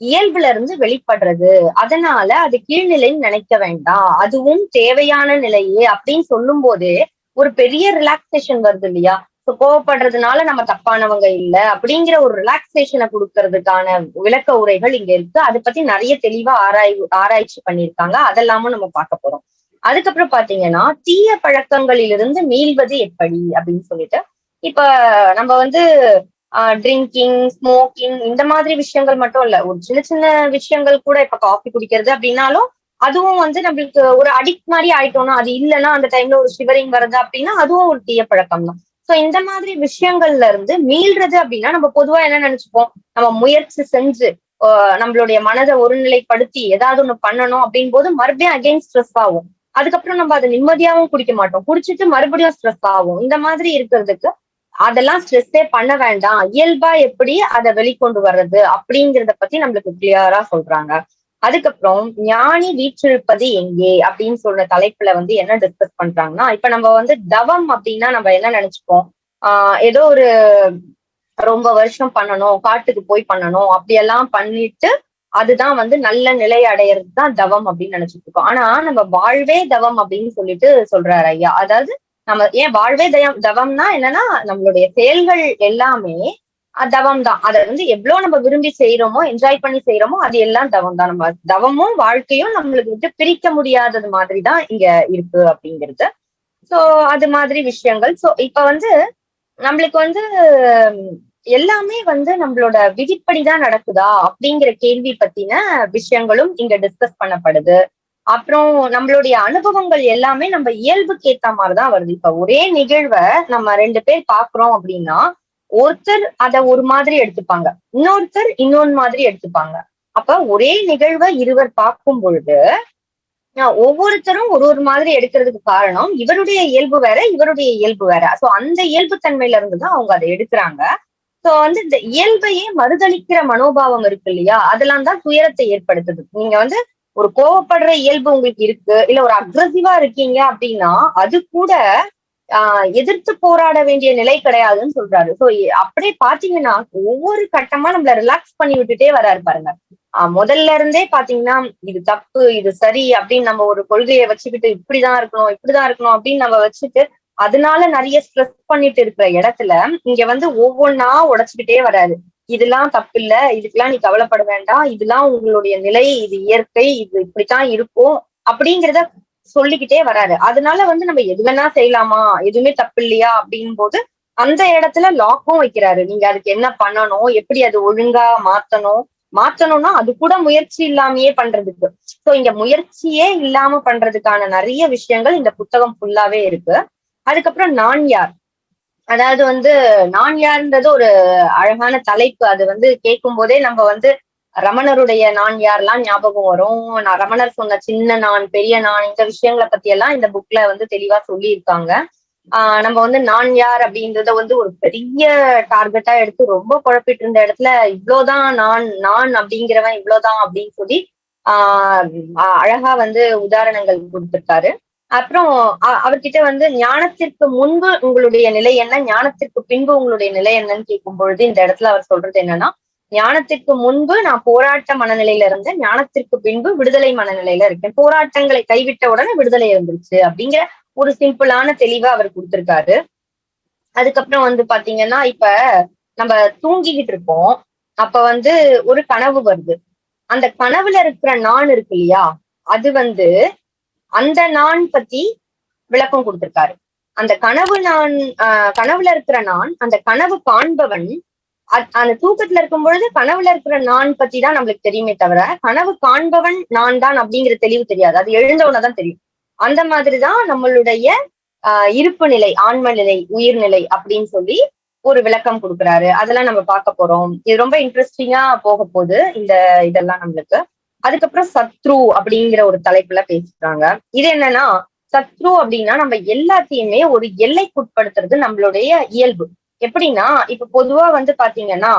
A: இயல்புல இருந்து வெளிப்படுறது. அதனால அது கீழ்நிலைன்னு நினைக்க வேண்டாம். அதுவும் தேவையான நிலையே அப்படின்னு சொல்லும் போதே ஒரு பெரிய ரிலாக்ஸேஷன் வருது இல்லையா? So, கோவப்படுறதுனால நம்ம தப்பானவங்க இல்ல அப்படிங்கிற ஒரு ரிலாக்ஸேஷனை கொடுக்கறதுக்கான விளக்க உரைகள் இங்க இருக்கு. அதை பத்தி நிறைய தெளிவா ஆராய்வு ஆராய்ச்சி பண்ணியிருக்காங்க. அதெல்லாமும் நம்ம பார்க்க போறோம். அதுக்கப்புறம் பாத்தீங்கன்னா தீய பழக்கங்களிலிருந்து மீள்வது எப்படி அப்படின்னு சொல்லிட்டு இப்ப நம்ம வந்து ட்ரிங்கிங் ஸ்மோக்கிங் இந்த மாதிரி விஷயங்கள் மட்டும் இல்ல. ஒரு சின்ன சின்ன விஷயங்கள் கூட இப்ப காஃபி குடிக்கிறது அப்படின்னாலும் அதுவும் வந்து நம்மளுக்கு ஒரு அடிக்ட் மாதிரி ஆயிட்டோம்னா அது இல்லைன்னா அந்த டைம்ல ஒரு ஷிவரிங் வருது அப்படின்னா அதுவும் ஒரு தீய பழக்கம் தான். சோ இந்த மாதிரி விஷயங்கள்ல இருந்து மீள்றது அப்படின்னா நம்ம பொதுவா என்ன நினைச்சுப்போம்? நம்ம முயற்சி செஞ்சு நம்மளுடைய மனதை ஒருநிலைப்படுத்தி ஏதாவது ஒண்ணு பண்ணணும் அப்படின் போது மறுபடியும் அகைன் ஸ்ட்ரெஸ் ஆகும். அதுக்கப்புறம் நம்ம அதை நிம்மதியாவும் குடிக்க மாட்டோம். குடிச்சிட்டு மறுபடியும் ஸ்ட்ரெஸ் ஆகும். இந்த மாதிரி இருக்கிறதுக்கு அதெல்லாம் ஸ்ட்ரெஸ்ஸே பண்ண வேண்டாம். இயல்பா எப்படி அதை வெளிக்கொண்டு வர்றது அப்படிங்கறத பத்தி நம்மளுக்கு கிளியரா சொல்றாங்க. அதுக்கப்புறம் ஞானி வீற்றிருப்பது எங்கே அப்படின்னு சொல்ற தலைப்புல வந்து என்ன டிஸ்கஸ் பண்றாங்கன்னா இப்ப நம்ம வந்து தவம் அப்படின்னா நம்ம என்ன நினைச்சுப்போம்? ஆஹ் ஏதோ ஒரு ரொம்ப வருஷம் பண்ணணும் காட்டுக்கு போய் பண்ணணும் அப்படியெல்லாம் பண்ணிட்டு அதுதான் வந்து நல்ல நிலை அடையிறது தான் தவம் அப்படின்னு நினைச்சிட்டு இருக்கோம். ஆனா நம்ம வாழ்வே தவம் அப்படின்னு சொல்லிட்டு சொல்றாரு ஐயா. அதாவது நம்ம ஏன் வாழ்வே தயம் தவம்னா என்னன்னா நம்மளுடைய செயல்கள் எல்லாமே தவம் தான் அதை வந்து எவ்வளவு நம்ம விரும்பி செய்யறோமோ என்ஜாய் பண்ணி செய்யறோமோ அது எல்லாம் தவம் தான் நம்ம தவமும் வாழ்க்கையும் நம்மளுக்கு வந்து பிரிக்க முடியாதது மாதிரி தான் இங்க இருக்கு அப்படிங்கிறது. சோ அது மாதிரி விஷயங்கள். சோ இப்ப வந்து நம்மளுக்கு வந்து எல்லாமே வந்து நம்மளோட விதிப்படிதான் நடக்குதா அப்படிங்கிற கேள்வி பத்தின விஷயங்களும் இங்க டிஸ்கஸ் பண்ணப்படுது. அப்புறம் நம்மளுடைய அனுபவங்கள் எல்லாமே நம்ம இயல்புக்கு ஏத்த மாதிரிதான் வருது. இப்ப ஒரே நிகழ்வை நம்ம ரெண்டு பேர் பாக்குறோம் அப்படின்னா ஒருத்தர் அத ஒரு மாதிரி எடுத்துப்பாங்க. இன்னொருத்தர் இன்னொன்னு மாதிரி எடுத்துப்பாங்க. அப்ப ஒரே நிகழ்வை இருவர் பார்க்கும் பொழுது ஆஹ் ஒவ்வொருத்தரும் ஒரு ஒரு மாதிரி எடுக்கிறதுக்கு காரணம் இவருடைய இயல்பு வேற இவருடைய இயல்பு வேற. சோ அந்த இயல்பு தன்மையில இருந்துதான் அவங்க அதை எடுக்கிறாங்க. சோ வந்து இந்த இயல்பையே மறுதளிக்கிற மனோபாவம் இருக்கு இல்லையா? அதெல்லாம் தான் துயரத்தை ஏற்படுத்துது. நீங்க வந்து ஒரு கோவப்படுற இயல்பு உங்களுக்கு இருக்கு இல்ல ஒரு அக்ரஸிவா இருக்கீங்க அப்படின்னா அது கூட ஆஹ் எதிர்த்து போராட வேண்டிய நிலை கிடையாதுன்னு சொல்றாரு. சோ அப்படியே பாத்தீங்கன்னா ஒவ்வொரு கட்டமா நம்மள ரிலாக்ஸ் பண்ணி விட்டுட்டே வராரு பாருங்க. முதல்ல இருந்தே பாத்தீங்கன்னா இது தப்பு இது சரி அப்படின்னு நம்ம ஒரு கொள்கையை வச்சுக்கிட்டு இப்படிதான் இருக்கணும் இப்படிதான் இருக்கணும் அப்படின்னு நம்ம வச்சுட்டு அதனால நிறைய ஸ்ட்ரெஸ் பண்ணிட்டு இருக்கிற இடத்துல இங்க வந்து ஒவ்வொன்னா உடைச்சுக்கிட்டே வராது இதெல்லாம் தப்பு இல்ல இதுக்கெல்லாம் நீ கவலைப்பட வேண்டாம் இதெல்லாம் உங்களுடைய நிலை இது இயற்கை இது இப்படித்தான் இருக்கும் அப்படிங்கிறத சொல்லிக்கிட்டே வராரு. அதனால வந்து நம்ம எது வேணா செய்யலாமா? எதுவுமே தப்பு இல்லையா அப்படின் போது அந்த இடத்துல லாக்கும் வைக்கிறாரு. நீங்க அதுக்கு என்ன பண்ணணும்? எப்படி அது ஒழுங்கா மாத்தணும்? மாத்தணும்னா அது கூட முயற்சி இல்லாமயே பண்றதுக்கு. சோ இங்க முயற்சியே இல்லாம பண்றதுக்கான நிறைய விஷயங்கள் இந்த புத்தகம் ஃபுல்லாவே இருக்கு. அதுக்கப்புறம் நான் யார்? அதாவது வந்து நான் யார்ன்றது ஒரு அழகான தலைப்பு. அது வந்து கேட்கும் போதே நம்ம வந்து ரமணருடைய நான் யாரெல்லாம் ஞாபகம் வரும்? நான் ரமணர் சொன்ன சின்ன நான் பெரிய நான் இந்த விஷயங்களை பத்தி எல்லாம் இந்த புக்ல வந்து தெளிவா சொல்லியிருக்காங்க. ஆஹ் நம்ம வந்து நான் யார் அப்படின்றத வந்து ஒரு பெரிய டார்கெட்டா எடுத்து ரொம்ப குழப்பிட்டு இருந்த இடத்துல இவ்வளவுதான் நான் நான் அப்படிங்கிறவன் இவ்வளவுதான் அப்படின்னு சொல்லி ஆஹ் அழகா வந்து உதாரணங்கள் கொடுத்திருக்காரு. அப்புறம் அவர்கிட்ட வந்து ஞானத்திற்கு முன்பு உங்களுடைய நிலை என்ன? ஞானத்திற்கு பின்பு உங்களுடைய நிலை என்னன்னு கேட்கும் பொழுது இந்த இடத்துல அவர் சொல்றது என்னன்னா ஞானத்திற்கு முன்பு நான் போராட்ட மனநிலையில இருந்தேன். ஞானத்திற்கு பின்பு விடுதலை மனநிலையில இருக்கேன். போராட்டங்களை கைவிட்ட உடனே விடுதலை இருந்துருச்சு அப்படிங்கிற ஒரு சிம்பிளான தெளிவா அவர் கொடுத்திருக்காரு. அதுக்கப்புறம் வந்து பாத்தீங்கன்னா இப்ப நம்ம தூங்கிக்கிட்டு இருப்போம் அப்ப வந்து ஒரு கனவு வருது. அந்த கனவுல இருக்கிற நான் இருக்கு இல்லையா? அது வந்து அந்த நான் பத்தி விளக்கம் கொடுத்திருக்காரு. அந்த கனவு நான் ஆஹ் கனவுல இருக்கிற நான் அந்த கனவு காண்பவன் அந்த தூக்கத்துல இருக்கும் பொழுது கனவுல இருக்கிற நான் பத்தி தான் நம்மளுக்கு தெரியுமே தவிர கனவு காண்பவன் நான் தான் அப்படிங்கிற தெளிவு தெரியாது. அது எழுந்தவனதான் தெரியும். அந்த மாதிரிதான் நம்மளுடைய ஆஹ் இருப்பு நிலை ஆன்ம நிலை உயிர்நிலை அப்படின்னு சொல்லி ஒரு விளக்கம் கொடுக்குறாரு. அதெல்லாம் நம்ம பார்க்க போறோம். இது ரொம்ப இன்ட்ரெஸ்டிங்கா போக போகுது இந்த இதெல்லாம் நம்மளுக்கு. அதுக்கப்புறம் சத்ரு அப்படிங்கிற ஒரு தலைப்புல பேசுறாங்க இது என்னன்னா சத்ரு அப்படின்னா நம்ம எல்லாத்தையுமே ஒரு எல்லைக்குட்படுத்துறது நம்மளுடைய இயல்பு. எப்படின்னா இப்ப பொதுவா வந்து பாத்தீங்கன்னா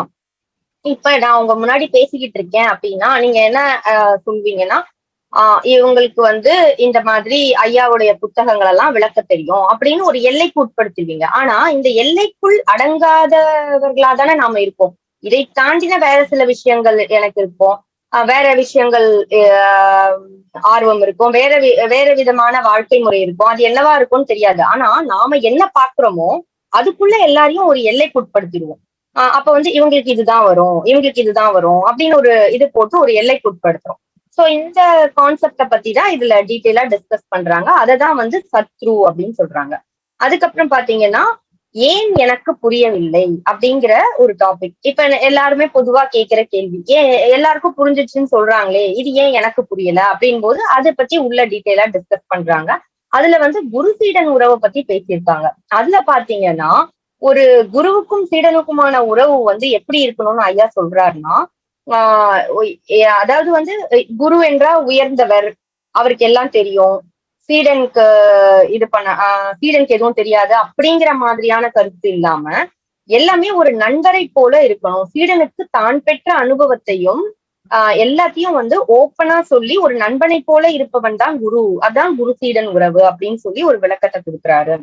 A: இப்ப நான் உங்க முன்னாடி பேசிக்கிட்டு இருக்கேன் அப்படின்னா நீங்க என்ன சொல்வீங்கன்னா ஆஹ் இவங்களுக்கு வந்து இந்த மாதிரி ஐயாவுடைய புத்தகங்கள் எல்லாம் விளக்க தெரியும் அப்படின்னு ஒரு எல்லைக்கு உட்படுத்துவீங்க ஆனா இந்த எல்லைக்குள் அடங்காதவர்களா தானே நாம இருப்போம். இதை தாண்டின வேற சில விஷயங்கள் எனக்கு இருக்கும். வேற விஷயங்கள் ஆர்வம் இருக்கும். வேற வேற விதமான வாழ்க்கை முறை இருக்கும். அது என்னவா இருக்கும்னு தெரியாது. ஆனா நாம என்ன பாக்குறோமோ அதுக்குள்ள எல்லாரையும் ஒரு எல்லைக்கு உட்படுத்திடுவோம். அப்ப வந்து இவங்களுக்கு இதுதான் வரும் இவங்களுக்கு இதுதான் வரும் அப்படின்னு ஒரு இது போட்டு ஒரு எல்லைக்குட்படுத்துறோம் சோ இந்த கான்செப்ட பத்தி தான் இதுல டீட்டெயிலா டிஸ்கஸ் பண்றாங்க. அதை தான் வந்து சத்ரு அப்படின்னு சொல்றாங்க. அதுக்கப்புறம் பாத்தீங்கன்னா ஏன் எனக்கு புரியவில்லை அப்படிங்கிற ஒரு டாபிக் இப்ப எல்லாருமே பொதுவா கேட்கிற கேள்வி ஏன் எல்லாருக்கும் புரிஞ்சிச்சுன்னு சொல்றாங்களே இது ஏன் எனக்கு புரியல அப்படின் போது அதை பத்தி உள்ள டீட்டெயிலா டிஸ்கஸ் பண்றாங்க. அதுல வந்து குரு சீடன் உறவை பத்தி பேசியிருக்காங்க. அதுல பாத்தீங்கன்னா ஒரு குருவுக்கும் சீடனுக்குமான உறவு வந்து எப்படி இருக்கணும்னு ஐயா சொல்றாருன்னா ஆஹ் அதாவது வந்து குரு என்றா உயர்ந்தவர் அவருக்கு எல்லாம் தெரியும். ஸ்வீடனுக்கு இது பண்ண ஸ்வீடனுக்கு எதுவும் தெரியாது அப்படிங்கிற மாதிரியான கருத்து இல்லாம எல்லாமே ஒரு நண்பரை போல இருக்கணும். ஸ்வீடனுக்கு தான் பெற்ற அனுபவத்தையும் ஆஹ் எல்லாத்தையும் வந்து ஓப்பனா சொல்லி ஒரு நண்பனை போல இருப்பவன் தான் குரு. அதான் குரு சீடன் உறவு அப்படின்னு சொல்லி ஒரு விளக்கத்தை கொடுக்குறாரு.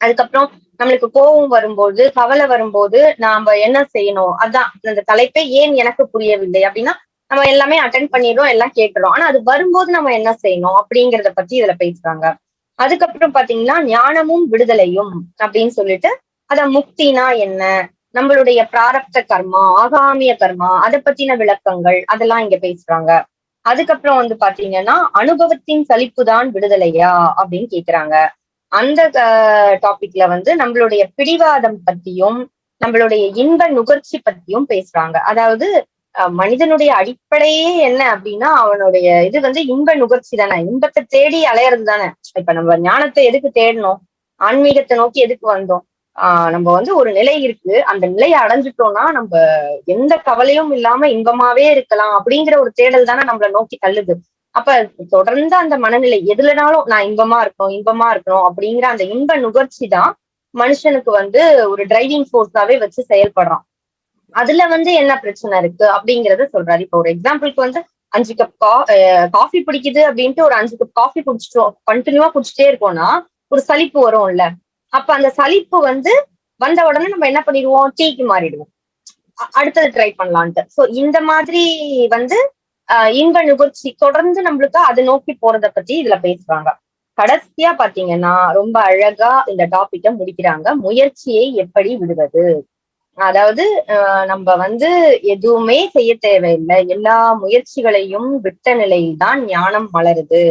A: அதுக்கப்புறம் நம்மளுக்கு கோபம் வரும்போது கவலை வரும்போது நாம என்ன செய்யணும்? அதான் அந்த தலைப்பை ஏன் எனக்கு புரியவில்லை அப்படின்னா நம்ம எல்லாமே அட்டன் பண்ணிடுறோம் எல்லாம் கேட்டுறோம் ஆனா அது வரும்போது நம்ம என்ன செய்யணும் அப்படிங்கறத பத்தி இதுல பேசுறாங்க. அதுக்கப்புறம் பாத்தீங்கன்னா ஞானமும் விடுதலையும் அப்படின்னு சொல்லிட்டு அத முக்தினா என்ன? நம்மளுடைய பிராரப்த கர்மா ஆகாமிய கர்மா அதை பத்தின விளக்கங்கள் அதெல்லாம் இங்க பேசுறாங்க. அதுக்கப்புறம் வந்து பாத்தீங்கன்னா அனுபவத்தின் சலிப்பு தான் விடுதலையா அப்படின்னு கேக்குறாங்க. அந்த டாபிக்ல வந்து நம்மளுடைய பிடிவாதம் பத்தியும் நம்மளுடைய இன்ப நுகர்ச்சி பத்தியும் பேசுறாங்க. அதாவது மனிதனுடைய அடிப்படையே என்ன அப்படின்னா அவனுடைய இது வந்து இன்ப நுகர்ச்சி தானே. இன்பத்தை தேடி அலையறது தானே. இப்ப நம்ம ஞானத்தை எதுக்கு தேடணும்? ஆன்மீகத்தை நோக்கி எதுக்கு வந்தோம்? ஆஹ் நம்ம வந்து ஒரு நிலை இருக்கு. அந்த நிலையை அடைஞ்சிட்டோம்னா நம்ம எந்த கவலையும் இல்லாம இன்பமாவே இருக்கலாம் அப்படிங்கிற ஒரு தேடல் தானே நம்மள நோக்கி தள்ளுது. அப்ப தொடர்ந்து அந்த மனநிலை எதுலனாலும் நான் இன்பமா இருக்கணும் இன்பமா இருக்கணும் அப்படிங்கிற அந்த இன்ப நுகர்ச்சி தான் மனுஷனுக்கு வந்து ஒரு டிரைவிங் ஃபோர்ஸாவே வச்சு செயல்படுறான். அதுல வந்து என்ன பிரச்சனை இருக்கு அப்படிங்கறத சொல்றாரு. இப்ப ஒரு எக்ஸாம்பிளுக்கு வந்து அஞ்சு கப் கா காஃபி பிடிக்குது அப்படின்ட்டு ஒரு அஞ்சு கப் காஃபி குடிச்சிட்டோம் கண்டினியூவா குடிச்சிட்டே இருக்கோம்னா ஒரு சலிப்பு வரும்ல. அப்ப அந்த சலிப்பு வந்து வந்த உடனே நம்ம என்ன பண்ணிடுவோம்? டீக்கு மாறிடுவோம். அடுத்தது ட்ரை பண்ணலான்ட்டு. சோ இந்த மாதிரி வந்து ஆஹ் இன்ப நுகர்ச்சி தொடர்ந்து நம்மளுக்கு அதை நோக்கி போறத பத்தி இதுல பேசுறாங்க. கடைசியா பாத்தீங்கன்னா ரொம்ப அழகா இந்த டாபிக்க முடிக்கிறாங்க. முயற்சியை எப்படி விடுவது? அதாவது ஆஹ் நம்ம வந்து எதுவுமே செய்ய தேவையில்லை. எல்லா முயற்சிகளையும் விட்ட நிலையில்தான் ஞானம் மலருது.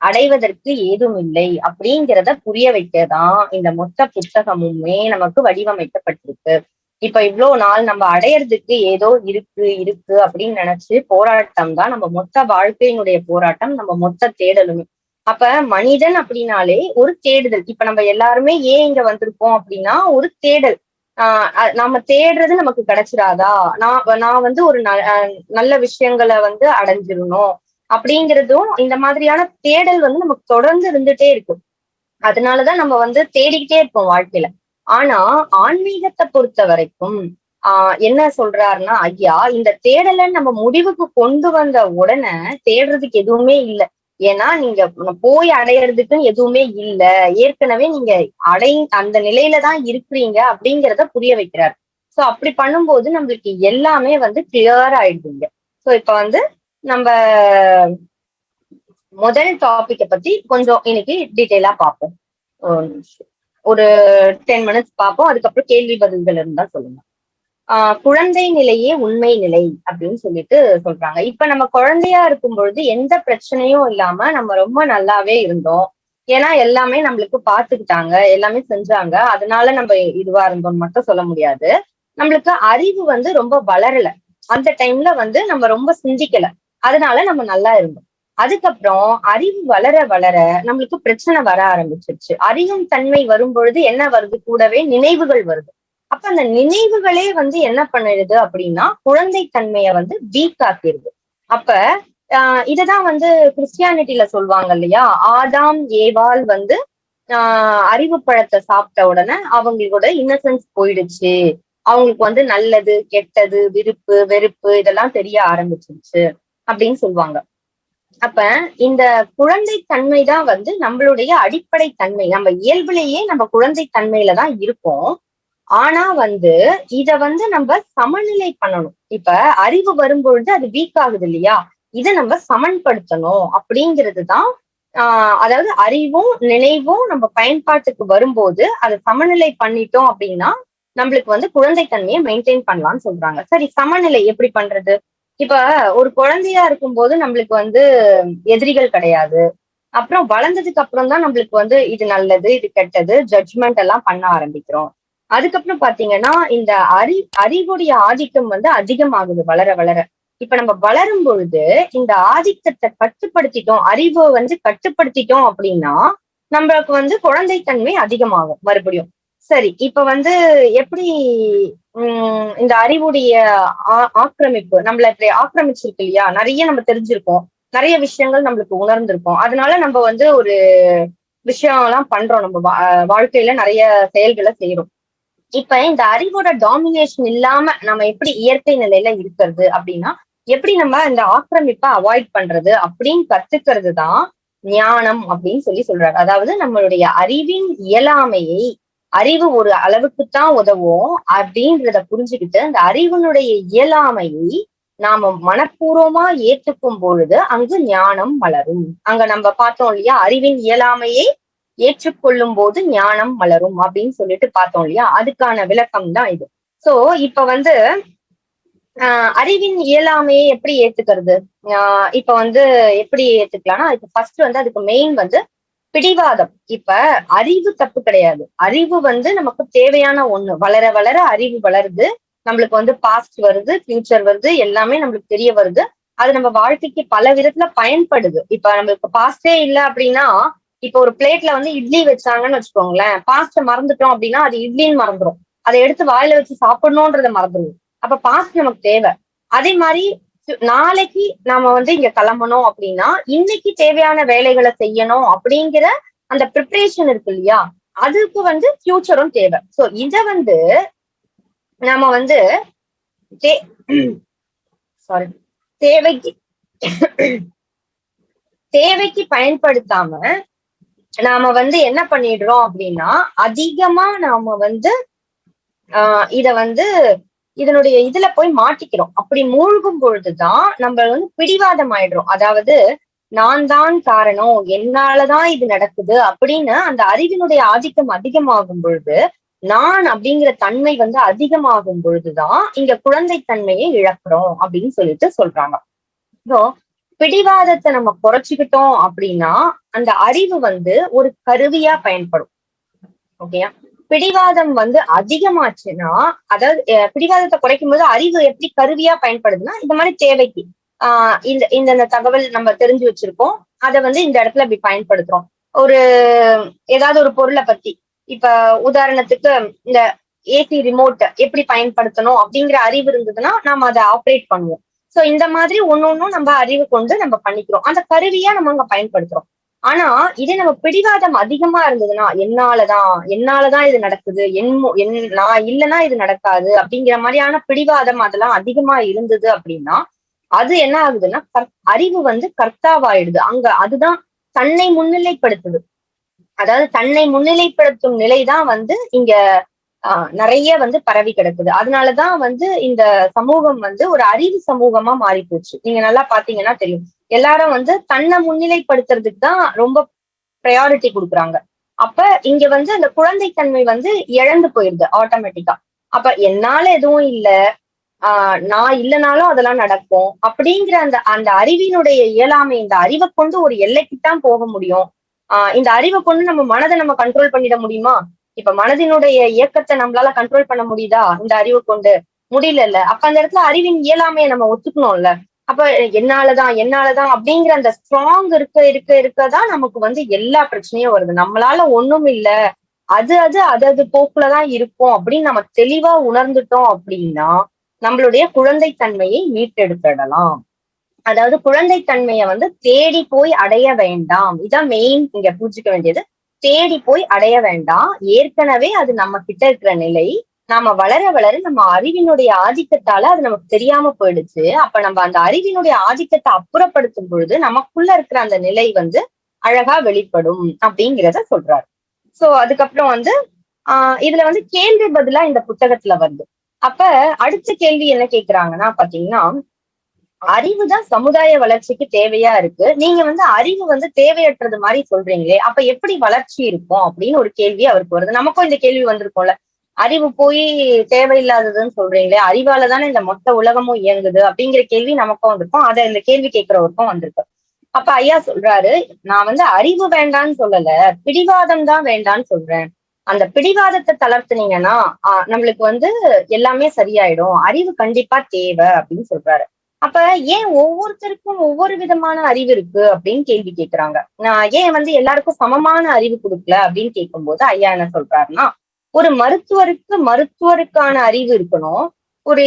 A: அடைவதற்கு ஏதும் இல்லை அப்படிங்கிறத புரிய வைக்கதான் இந்த மொத்த புத்தகமுமே நமக்கு வடிவமைக்கப்பட்டிருக்கு. இப்ப இவ்வளவு நாள் நம்ம அடையறதுக்கு ஏதோ இருக்கு இருக்கு அப்படின்னு நினைச்சு போராட்டம் தான் நம்ம மொத்த வாழ்க்கையினுடைய போராட்டம். நம்ம மொத்த தேடலுமே. அப்ப மனிதன் அப்படின்னாலே ஒரு தேடுதல். இப்ப நம்ம எல்லாருமே ஏன் இங்க வந்திருக்கோம் அப்படின்னா ஒரு தேடல். ஆஹ் நாம தேடுறது நமக்கு கிடைச்சிடாதா நான் நான் வந்து ஒரு ந- நல்ல விஷயங்களை வந்து அடைஞ்சிடணும் அப்படிங்கிறதும் இந்த மாதிரியான தேடல் வந்து நமக்கு தொடர்ந்து இருந்துட்டே இருக்கும். அதனாலதான் நம்ம வந்து தேடிக்கிட்டே இருப்போம் வாழ்க்கையில. ஆனா ஆன்மீகத்தை பொறுத்த வரைக்கும் ஆஹ் என்ன சொல்றாருன்னா ஐயா இந்த தேடலை நம்ம முடிவுக்கு கொண்டு வந்த உடனே தேடுறதுக்கு எதுவுமே இல்லை. ஏன்னா நீங்க போய் அடையறதுக்கு எதுவுமே இல்ல. ஏற்கனவே நீங்க அடை அந்த நிலையில தான் இருக்கிறீங்க அப்படிங்கிறத புரிய வைக்கிறார். சோ அப்படி பண்ணும்போது நம்மளுக்கு எல்லாமே வந்து கிளியர் ஆயிடுதுங்க. சோ இப்ப வந்து நம்ம முதல் டாபிக்க பத்தி கொஞ்சம் இன்னைக்கு டீட்டெயிலா பார்ப்போம். ஒரு ஒரு டென் மினிட்ஸ் பார்ப்போம். அதுக்கப்புறம் கேள்வி பதில்கள் இருந்தா சொல்லுங்க. ஆஹ் குழந்தை நிலையே உண்மை நிலை அப்படின்னு சொல்லிட்டு சொல்றாங்க. இப்ப நம்ம குழந்தையா இருக்கும் பொழுது எந்த பிரச்சனையும் இல்லாம நம்ம ரொம்ப நல்லாவே இருந்தோம். ஏன்னா எல்லாமே நம்மளுக்கு பாத்துக்கிட்டாங்க எல்லாமே செஞ்சாங்க. அதனால நம்ம இதுவா இருந்தோம்னு மட்டும் சொல்ல முடியாது. நம்மளுக்கு அறிவு வந்து ரொம்ப வளரல. அந்த டைம்ல வந்து நம்ம ரொம்ப சிந்திக்கல. அதனால நம்ம நல்லா இருந்தோம். அதுக்கப்புறம் அறிவு வளர வளர நம்மளுக்கு பிரச்சனை வர ஆரம்பிச்சிருச்சு. அறிவும் தன்மை வரும் பொழுது என்ன வருது? கூடவே நினைவுகள் வருது. அப்ப அந்த நினைவுகளே வந்து என்ன பண்ணிடுது அப்படின்னா குழந்தை தன்மையை வந்து வீக் ஆக்கிடுது அப்ப ஆஹ் இததான் வந்து கிறிஸ்டியானிட்டில சொல்லுவாங்க இல்லையா? ஆதாம் ஏவால் வந்து ஆஹ் அறிவு பழத்தை சாப்பிட்ட உடனே அவங்களோட இன்னசென்ஸ் போயிடுச்சு. அவங்களுக்கு வந்து நல்லது கெட்டது விருப்பு வெறுப்பு இதெல்லாம் தெரிய ஆரம்பிச்சிருச்சு அப்படின்னு சொல்லுவாங்க. அப்ப இந்த குழந்தை தன்மை தான் வந்து நம்மளுடைய அடிப்படை தன்மை. நம்ம இயல்புலேயே நம்ம குழந்தை தன்மையில தான் இருக்கோம். ஆனா வந்து இத வந்து நம்ம சமநிலை பண்ணணும். இப்ப அறிவு வரும்பொழுது அது வீக் ஆகுது இல்லையா? இதை நம்ம சமன்படுத்தணும் அப்படிங்கிறது தான் ஆஹ் அதாவது அறிவும் நினைவும் நம்ம பயன்பாட்டுக்கு வரும்போது அதை சமநிலை பண்ணிட்டோம் அப்படின்னா நம்மளுக்கு வந்து குழந்தைத்தன்மையை மெயின்டைன் பண்ணலாம்னு சொல்றாங்க. சரி சமநிலை எப்படி பண்றது? இப்ப ஒரு குழந்தையா இருக்கும்போது நம்மளுக்கு வந்து எதிரிகள் கிடையாது. அப்புறம் வளர்ந்ததுக்கு அப்புறம் தான் நம்மளுக்கு வந்து இது நல்லது இது கெட்டது ஜட்ஜ்மெண்ட் எல்லாம் பண்ண ஆரம்பிக்கிறோம். அதுக்கப்புறம் பாத்தீங்கன்னா இந்த அறி அறிவுடைய ஆதிக்கம் வந்து அதிகமாகுது வளர வளர. இப்ப நம்ம வளரும் பொழுது இந்த ஆதிக்கத்தை கட்டுப்படுத்திட்டோம் அறிவை வந்து கட்டுப்படுத்திட்டோம் அப்படின்னா நம்மளுக்கு வந்து குழந்தைத்தன்மை அதிகமாகும் மறுபடியும். சரி இப்ப வந்து எப்படி உம் இந்த அறிவுடைய ஆ- ஆக்கிரமிப்பு நம்மள இப்படி ஆக்கிரமிச்சிருக்கு இல்லையா? நிறைய நம்ம தெரிஞ்சிருக்கோம். நிறைய விஷயங்கள் நம்மளுக்கு உணர்ந்திருக்கோம். அதனால நம்ம வந்து ஒரு விஷயம் எல்லாம் பண்றோம். நம்ம வா- வாழ்க்கையில நிறைய செயல்களை செய்யறோம் இப்ப இந்த அறிவோட டாமினேஷன் இல்லாம நம்ம எப்படி இயற்கை நிலையில இருக்கிறது அப்படின்னா எப்படி நம்ம இந்த ஆக்கிரமிப்பை அவாய்ட் பண்றது அப்படின்னு கத்துக்கிறது தான் ஞானம் அப்படின்னு சொல்லி சொல்றாரு. அதாவது நம்மளுடைய அறிவின் இயலாமையை அறிவு ஒரு அளவுக்குத்தான் உதவும் அப்படின்றத புரிஞ்சுக்கிட்டு அந்த அறிவினுடைய இயலாமையை நாம மனப்பூர்வமா ஏற்றுக்கும் பொழுது அங்கு ஞானம் வளரும் அங்க நம்ம பார்த்தோம் இல்லையா அறிவின் இயலாமையை ஏற்றுக்கொள்ளும் போது ஞானம் மலரும் அப்படின்னு சொல்லிட்டு பார்த்தோம் இல்லையா? அதுக்கான விளக்கம் தான் இது. சோ இப்ப வந்து ஆஹ் அறிவின் இயலாமையை எப்படி ஏத்துக்கிறது? ஆஹ் இப்ப வந்து எப்படி ஏத்துக்கலாம்னா அதுக்கு ஃபர்ஸ்ட் வந்து அதுக்கு மெயின் வந்து பிடிவாதம். இப்ப அறிவு தப்பு கிடையாது. அறிவு வந்து நமக்கு தேவையான ஒண்ணு. வளர வளர அறிவு வளருது. நம்மளுக்கு வந்து பாஸ்ட் வருது ஃபியூச்சர் வருது எல்லாமே நம்மளுக்கு தெரிய வருது. அது நம்ம வாழ்க்கைக்கு பல விதத்துல பயன்படுது. இப்ப நம்மளுக்கு பாஸ்டே இல்ல அப்படின்னா இப்ப ஒரு பிளேட்ல வந்து இட்லி வச்சாங்கன்னு வச்சுக்கோங்களேன் பாஸ்ட மறந்துட்டோம் அப்படின்னா அது இட்லின்னு மறந்துடும் அதை எடுத்து வாயில வச்சு சாப்பிடணும்ன்றத மறந்துடும் அப்ப பாஸ்ட் நமக்கு தேவை. அதே மாதிரி நாளைக்கு நாம வந்து இங்க கிளம்பணும் அப்படின்னா இன்னைக்கு தேவையான வேலைகளை செய்யணும் அப்படிங்கிற அந்த ப்ரிப்பரேஷன் இருக்கு இல்லையா? அதுக்கு வந்து ஃபியூச்சரும் தேவை. சோ இத வந்து நாம வந்து சாரி தேவைக்கு தேவைக்கு பயன்படுத்தாம நாம வந்து என்ன பண்ணிடுறோம் அப்படின்னா அதிகமா நாம வந்து ஆஹ் இத வந்து இதனுடைய இதுல போய் மாட்டிக்கிறோம். அப்படி மூழ்கும் பொழுதுதான் நம்ம வந்து பிடிவாதம் ஆயிடுறோம். அதாவது நான் தான் காரணம் என்னாலதான் இது நடக்குது அப்படின்னு அந்த அறிவினுடைய ஆதிக்கம் அதிகமாகும் பொழுது நான் அப்படிங்கிற தன்மை வந்து அதிகமாகும் பொழுதுதான் இங்க குழந்தை தன்மையை இழக்கிறோம் அப்படின்னு சொல்லிட்டு சொல்றாங்க. ஸோ பிடிவாதத்தை நம்ம குறைச்சுக்கிட்டோம் அப்படின்னா அந்த அறிவு வந்து ஒரு கருவியா பயன்படும். ஓகேயா பிடிவாதம் வந்து அதிகமாச்சுன்னா அதாவது பிடிவாதத்தை குறைக்கும் போது அறிவு எப்படி கருவியா பயன்படுதுன்னா இந்த மாதிரி தேவைக்கு. ஆஹ் இந்த இந்த தகவல் நம்ம தெரிஞ்சு வச்சிருக்கோம். அதை வந்து இந்த இடத்துல இப்படி பயன்படுத்துறோம். ஒரு ஏதாவது ஒரு பொருளை பத்தி. இப்ப உதாரணத்துக்கு இந்த ஏசி ரிமோட் எப்படி பயன்படுத்தணும் அப்படிங்கிற அறிவு இருந்ததுன்னா நாம அதை ஆப்ரேட் பண்ணுவோம். சோ இந்த மாதிரி ஒன்னொன்னும் நம்ம அறிவு கொண்டு நம்ம பண்ணிக்கிறோம். அந்த கருவியா நம்ம அங்க பயன்படுத்துறோம். ஆனா இதே நம்ம பிடிவாதம் அதிகமா இருந்ததுன்னா என்னாலதான் என்னாலதான் இது நடக்குது? என் என் நான் இல்லைன்னா இது நடக்காது? அப்படிங்கிற மாதிரியான பிடிவாதம் அதெல்லாம் அதிகமா இருந்தது அப்படின்னா அது என்ன ஆகுதுன்னா அறிவு வந்து கர்த்தாவாயிடுது. அங்க அதுதான் தன்னை முன்னிலைப்படுத்துது. அதாவது தன்னை முன்னிலைப்படுத்தும் நிலைதான் வந்து இங்க ஆஹ் நிறைய வந்து பரவி கிடக்குது. அதனாலதான் வந்து இந்த சமூகம் வந்து ஒரு அறிவு சமூகமா மாறி போச்சு நீங்க நல்லா பாத்தீங்கன்னா தெரியும். எல்லாரும் வந்து தன்னை முன்னிலைப்படுத்துறதுக்கு தான் ரொம்ப ப்ரையாரிட்டி கொடுக்குறாங்க. அப்ப இங்க வந்து அந்த குழந்தைத்தன்மை வந்து இழந்து போயிருது ஆட்டோமேட்டிக்கா அப்ப என்னால எதுவும் இல்ல. ஆஹ் நான் இல்லைனாலும் அதெல்லாம் நடக்கும். அப்படிங்கிற அந்த அந்த அறிவினுடைய இயலாமை இந்த அறிவை கொண்டு ஒரு எல்லைக்கு தான் போக முடியும். ஆஹ் இந்த அறிவை கொண்டு நம்ம மனதை நம்ம கண்ட்ரோல் பண்ணிட முடியுமா? இப்ப மனதினுடைய இயக்கத்தை நம்மளால கண்ட்ரோல் பண்ண முடியுதா? இந்த அறிவை கொண்டு. முடியல அப்ப அந்த இடத்துல அறிவின் இயலாமையை நம்ம ஒத்துக்கணும்ல. அப்ப என்னாலதான் என்னாலதான் அப்படிங்கிற அந்த ஸ்ட்ராங் இருக்க இருக்க இருக்கதான் நமக்கு வந்து எல்லா பிரச்சனையும் வருது. நம்மளால ஒண்ணும் இல்ல. அது அது அது அது போக்குலதான் இருக்கும் அப்படின்னு நம்ம தெளிவா உணர்ந்துட்டோம் அப்படின்னா நம்மளுடைய குழந்தைத்தன்மையை மீட்டெடுத்துடலாம். அதாவது குழந்தைத்தன்மையை வந்து தேடி போய் அடைய வேண்டாம். இதான் மெயின் இங்க புரிஞ்சுக்க வேண்டியது. தேடி போய் அடைய வேண்டாம். ஏற்கனவே அது நம்ம கிட்ட இருக்கிற நிலை. நாம வளர வளர நம்ம அறிவினுடைய ஆதிக்கத்தால அது நமக்கு தெரியாம போயிடுச்சு. அப்ப நம்ம அந்த அறிவினுடைய ஆதிக்கத்தை அப்புறப்படுத்தும் பொழுது நமக்குள்ள இருக்கிற அந்த நிலை வந்து அழகா வெளிப்படும் அப்படிங்கிறத சொல்றாரு. சோ அதுக்கப்புறம் வந்து ஆஹ் இதுல வந்து கேள்வி பதிலா இந்த புத்தகத்துல வருது. அப்ப அடுத்த கேள்வி என்ன கேக்குறாங்கன்னா பாத்தீங்கன்னா அறிவு தான் சமுதாய வளர்ச்சிக்கு தேவையா இருக்கு. நீங்க வந்து அறிவு வந்து தேவையற்றது மாதிரி சொல்றீங்களே அப்ப எப்படி வளர்ச்சி இருக்கும் அப்படின்னு ஒரு கேள்வி அவருக்கு வருது. நமக்கும் இந்த கேள்வி வந்திருக்கும்ல. அறிவு போய் தேவையில்லாததுன்னு சொல்றீங்களே அறிவால தானே இந்த மொத்த உலகமும் இயங்குது அப்படிங்கிற கேள்வி நமக்கும் வந்திருக்கும். அதை இந்த கேள்வி கேட்கிறவருக்கும் வந்திருக்கு. அப்ப ஐயா சொல்றாரு நான் வந்து அறிவு வேண்டான்னு சொல்லல பிடிவாதம் தான் வேண்டான்னு சொல்றேன். அந்த பிடிவாதத்தை தளர்த்துனீங்கன்னா நம்மளுக்கு வந்து எல்லாமே சரியாயிடும். அறிவு கண்டிப்பா தேவை அப்படின்னு சொல்றாரு. அப்ப ஏன் ஒவ்வொருத்தருக்கும் ஒவ்வொரு விதமான அறிவு இருக்கு அப்படின்னு கேள்வி கேட்கிறாங்க நான் ஏன் வந்து எல்லாருக்கும் சமமான அறிவு கொடுக்கல அப்படின்னு கேட்கும்போது ஐயா என்ன சொல்றாருன்னா ஒரு மருத்துவருக்கு மருத்துவருக்கான அறிவு இருக்கணும் ஒரு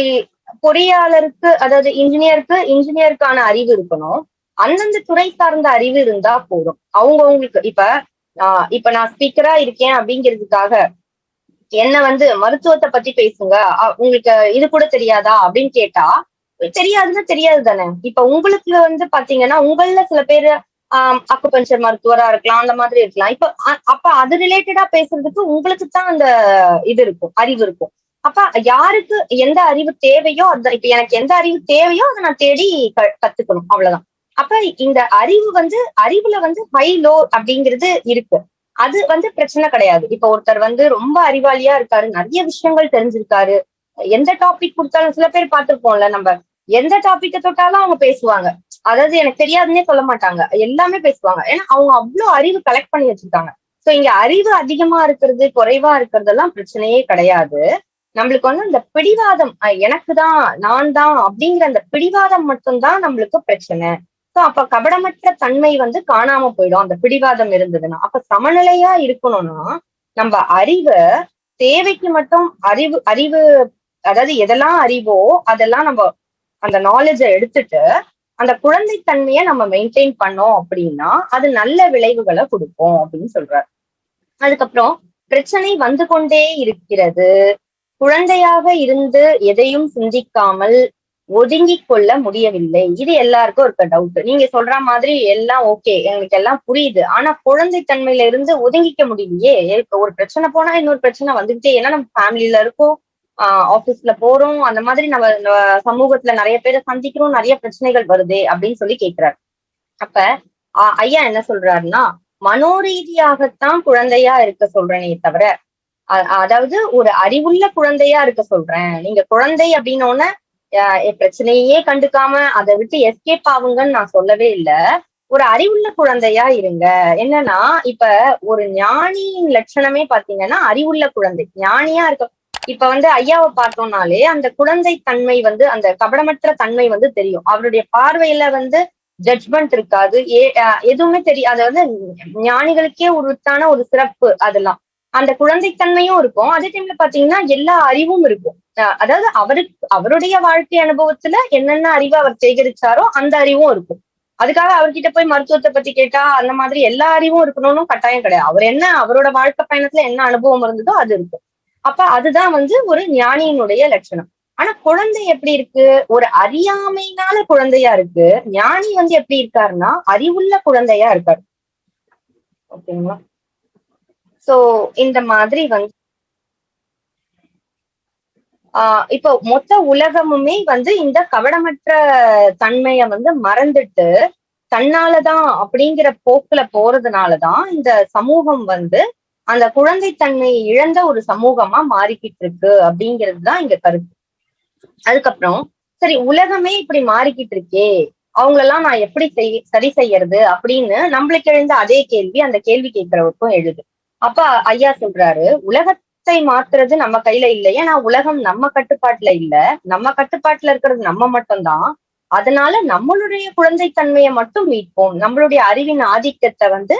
A: பொறியாளருக்கு அதாவது இன்ஜினியருக்கு இன்ஜினியருக்கான அறிவு இருக்கணும் அந்தந்த துறை சார்ந்த அறிவு இருந்தா போதும். அவங்கவுங்களுக்கு இப்ப ஆஹ் இப்ப நான் ஸ்பீக்கரா இருக்கேன் அப்படிங்கிறதுக்காக என்ன வந்து மருத்துவத்தை பத்தி பேசுங்க உங்களுக்கு இது கூட தெரியாதா அப்படின்னு கேட்டா தெரியாதுன்னா தெரியாது தானே இப்ப உங்களுக்கு வந்து பாத்தீங்கன்னா உங்கள சில பேர் ஆஹ் அக்குபஞ்சர் மருத்துவரா இருக்கலாம் அந்த மாதிரி இருக்கலாம். இப்ப அப்ப அது ரிலேட்டடா பேசுறதுக்கு உங்களுக்கு தான் அந்த இது இருக்கும் அறிவு இருக்கும். அப்ப யாருக்கு எந்த அறிவு தேவையோ அந்த இப்ப எனக்கு எந்த அறிவு தேவையோ அதை நான் தேடி கத்துக்கணும் அவ்வளவுதான். அப்ப இந்த அறிவு வந்து அறிவுல வந்து ஹை லோ அப்படிங்கிறது இருக்கு. அது வந்து பிரச்சனை கிடையாது. இப்ப ஒருத்தர் வந்து ரொம்ப அறிவாளியா இருக்காரு நிறைய விஷயங்கள் தெரிஞ்சிருக்காரு. எந்த டாபிக் கொடுத்தாலும் சில பேர் பார்த்திருப்போம்ல நம்ம எந்த டாபிக்க தொட்டாலும் அவங்க பேசுவாங்க. அதாவது எனக்கு தெரியாதுன்னே சொல்ல மாட்டாங்க. எல்லாமே பேசுவாங்க. ஏன்னா அவங்க அவ்வளவு அறிவு கலெக்ட் பண்ணி வச்சிருக்காங்க. சோ இங்க அறிவு அதிகமா இருக்கிறது குறைவா இருக்கிறதெல்லாம் பிரச்சனையே கிடையாது. நம்மளுக்கு வந்து அந்த பிடிவாதம் அஹ் எனக்கு தான் நான் தான் அப்படிங்கிற அந்த பிடிவாதம் மட்டும்தான் நம்மளுக்கு பிரச்சனை. சோ அப்ப கபடமற்ற தன்மை வந்து காணாம போயிடும். அந்த பிடிவாதம் இருந்ததுன்னா. அப்ப சமநிலையா இருக்கணும்னா நம்ம அறிவை தேவைக்கு மட்டும் அறிவு அறிவு அதாவது எதெல்லாம் அறிவோ அதெல்லாம் நம்ம அந்த நாலேஜை எடுத்துட்டு அந்த குழந்தைத்தன்மையை நம்ம மெயின்டைன் பண்ணோம் அப்படின்னா அது நல்ல விளைவுகளை கொடுக்கும் அப்படின்னு சொல்றாரு. அதுக்கப்புறம் பிரச்சனை வந்து கொண்டே இருக்கிறது. குழந்தையாக இருந்து எதையும் சிந்திக்காமல் ஒதுங்கிக் கொள்ள முடியவில்லை. இது எல்லாருக்கும் இருக்க டவுட் நீங்க சொல்ற மாதிரி எல்லாம் ஓகே எங்களுக்கு எல்லாம் புரியுது. ஆனா குழந்தைத்தன்மையில இருந்து ஒதுங்கிக்க முடியலையே. ஒரு பிரச்சனை போனா இன்னொரு பிரச்சனை வந்துகிட்டே ஏன்னா நம்ம ஃபேமிலியில இருக்கோம். ஆபீஸ்ல போறோம். அந்த மாதிரி நம்ம சமூகத்துல நிறைய பேரை சந்திக்கிறோம். நிறைய பிரச்சனைகள் வருது அப்படின்னு சொல்லி கேக்குறாரு. அப்ப ஐயா என்ன சொல்றாருன்னா மனோரீதியாகத்தான் குழந்தையா இருக்க சொல்றேனே தவிர அதாவது ஒரு அறிவுள்ள குழந்தையா இருக்க சொல்றேன். நீங்க குழந்தை அப்படின்னோட பிரச்சனையே கண்டுக்காம அதை விட்டு எஸ்கேப் ஆகுங்கன்னு நான் சொல்லவே இல்லை. ஒரு அறிவுள்ள குழந்தையா இருங்க. என்னன்னா இப்ப ஒரு ஞானியின் லட்சணமே பாத்தீங்கன்னா அறிவுள்ள குழந்தை. ஞானியா இருக்க இப்ப வந்து ஐயாவை பார்த்தோம்னாலே அந்த குழந்தை தன்மை வந்து அந்த கபடமற்ற தன்மை வந்து தெரியும். அவருடைய பார்வையில வந்து ஜட்ஜ்மெண்ட் இருக்காது. ஏ எதுவுமே தெரியாது அது வந்து ஞானிகளுக்கே உருத்தான ஒரு சிறப்பு அதெல்லாம். அந்த குழந்தைத்தன்மையும் இருக்கும். அதே டைம்ல பாத்தீங்கன்னா எல்லா அறிவும் இருக்கும். அஹ் அதாவது அவருக்கு அவருடைய வாழ்க்கை அனுபவத்துல என்னென்ன அறிவு அவர் சேகரிச்சாரோ அந்த அறிவும் இருக்கும். அதுக்காக அவர்கிட்ட போய் மருத்துவத்தை பத்தி கேட்டா அந்த மாதிரி எல்லா அறிவும் இருக்கணும்னு கட்டாயம் கிடையாது. அவர் என்ன அவரோட வாழ்க்கை பயணத்துல என்ன அனுபவம் இருந்ததோ அது இருக்கும். அப்ப அதுதான் வந்து ஒரு ஞானியினுடைய லட்சணம். ஆனா குழந்தை எப்படி இருக்கு? ஒரு அறியாமைனால குழந்தையா இருக்கு. ஞானி வந்து எப்படி இருக்காருன்னா அறிவுள்ள குழந்தையா இருக்காரு. ஓகேங்களா சோ இந்த மாதிரி வந்து ஆஹ் இப்போ மொத்த உலகமுமே வந்து இந்த கவடமற்ற தன்மைய வந்து மறந்துட்டு தன்னாலதான் அப்படிங்கிற போக்குல போறதுனாலதான் இந்த சமூகம் வந்து அந்த குழந்தைத்தன்மையை இழந்த ஒரு சமூகமா மாறிக்கிட்டு இருக்கு அப்படிங்கிறது தான் இங்க கருத்து. அதுக்கப்புறம் சரி உலகமே இப்படி மாறிக்கிட்டு இருக்கே அவங்களெல்லாம் நான் எப்படி செய் சரி செய்யறது அப்படின்னு நம்மளுக்கு எழுந்த அதே கேள்வி அந்த கேள்வி கேட்கிறவருக்கும் எழுது. அப்ப ஐயா சொல்றாரு உலகத்தை மாத்துறது நம்ம கையில இல்லையே ஏன்னா உலகம் நம்ம கட்டுப்பாட்டுல இல்ல. நம்ம கட்டுப்பாட்டுல இருக்கிறது நம்ம மட்டும்தான். அதனால நம்மளுடைய குழந்தைத்தன்மையை மட்டும் மீட்போம். நம்மளுடைய அறிவின் ஆதிக்கத்தை வந்து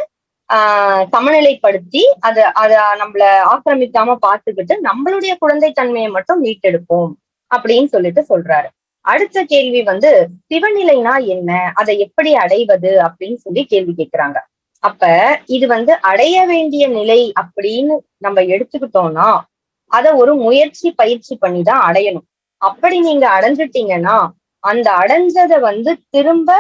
A: ஆஹ் சமநிலைப்படுத்தி அதை அத நம்மள ஆக்கிரமிக்காம பார்த்துக்கிட்டு நம்மளுடைய குழந்தை தன்மையை மட்டும் மீட்டெடுப்போம் அப்படின்னு சொல்லிட்டு சொல்றாரு. அடுத்த கேள்வி வந்து சிவநிலைனா என்ன? அதை எப்படி அடைவது அப்படின்னு சொல்லி கேள்வி கேட்கிறாங்க அப்ப இது வந்து அடைய வேண்டிய நிலை அப்படின்னு நம்ம எடுத்துக்கிட்டோம்னா அத ஒரு முயற்சி பயிற்சி பண்ணி தான் அடையணும். அப்படி நீங்க அடைஞ்சிட்டீங்கன்னா அந்த அடைஞ்சதை வந்து திரும்ப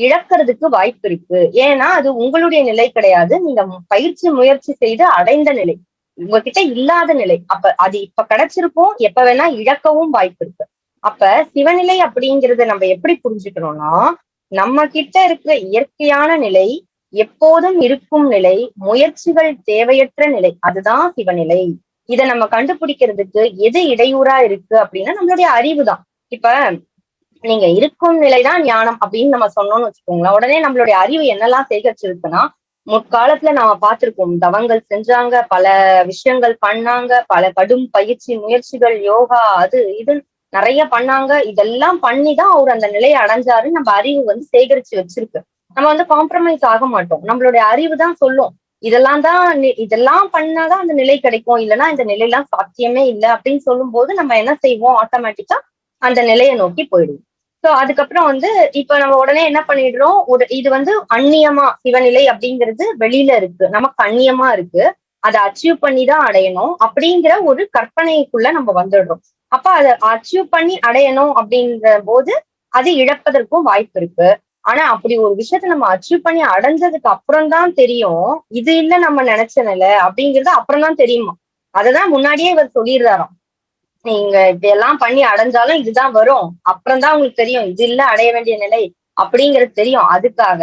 A: இழக்கிறதுக்கு வாய்ப்பு இருக்கு. ஏன்னா அது உங்களுடைய நிலை கிடையாது. நீங்க பயிற்சி முயற்சி செய்து அடைந்த நிலை. உங்ககிட்ட இல்லாத நிலை. அப்ப அது இப்ப கிடைச்சிருக்கும். எப்ப வேணா இழக்கவும் வாய்ப்பு இருக்கு. அப்ப சிவநிலை அப்படிங்கறத நம்ம எப்படி புரிஞ்சுக்கணும்னா நம்ம கிட்ட இருக்கிற இயற்கையான நிலை எப்போதும் இருக்கும் நிலை முயற்சிகள் தேவையற்ற நிலை அதுதான் சிவநிலை. இதை நம்ம கண்டுபிடிக்கிறதுக்கு எது இடையூறா இருக்கு அப்படின்னா நம்மளுடைய அறிவு தான். இப்ப நீங்க இருக்கும் நிலைதான் ஞானம் அப்படின்னு நம்ம சொன்னோம்னு வச்சுக்கோங்களேன். உடனே நம்மளுடைய அறிவு என்னெல்லாம் சேகரிச்சிருக்குன்னா முற்காலத்துல நாம பார்த்திருக்கோம் தவங்கள் செஞ்சாங்க பல விஷயங்கள் பண்ணாங்க பல கடும் பயிற்சி முயற்சிகள் யோகா அது இது நிறைய பண்ணாங்க. இதெல்லாம் பண்ணிதான் அவர் அந்த நிலையை அடைஞ்சாரு நம்ம அறிவு வந்து சேகரிச்சு வச்சிருக்கு. நம்ம வந்து காம்ப்ரமைஸ் ஆக மாட்டோம். நம்மளுடைய அறிவு தான் சொல்லும். இதெல்லாம் தான் இதெல்லாம் பண்ணாதான் அந்த நிலை கிடைக்கும். இல்லைன்னா இந்த நிலையெல்லாம் சாத்தியமே இல்லை அப்படின்னு சொல்லும் போது நம்ம என்ன செய்வோம்? ஆட்டோமேட்டிக்கா அந்த நிலையை நோக்கி போயிடுவோம். சோ அதுக்கப்புறம் வந்து இப்ப நம்ம உடனே என்ன பண்ணிடுறோம்? ஒரு இது வந்து அந்நியமா சிவநிலை அப்படிங்கிறது வெளியில இருக்கு. நமக்கு அந்நியமா இருக்கு. அதை அச்சீவ் பண்ணி தான் அடையணும் அப்படிங்கிற ஒரு கற்பனைக்குள்ள நம்ம வந்துடுறோம். அப்ப அதை அச்சீவ் பண்ணி அடையணும் அப்படிங்கிற போது அது இழப்பதற்கும் வாய்ப்பு இருக்கு. ஆனா அப்படி ஒரு விஷயத்த நம்ம அச்சீவ் பண்ணி அடைஞ்சதுக்கு அப்புறம் தான் தெரியும். இது இல்ல நம்ம நினைச்சனல அப்படிங்கிறது அப்புறம் தான் தெரியுமா? அததான் முன்னாடியே இவர் சொல்லிடுறாராம். நீங்க இதெல்லாம் பண்ணி அடைஞ்சாலும் இதுதான் வரும். அப்புறம் தான் உங்களுக்கு தெரியும் இது இல்ல அடைய வேண்டிய நிலை அப்படிங்கிறது தெரியும். அதுக்காக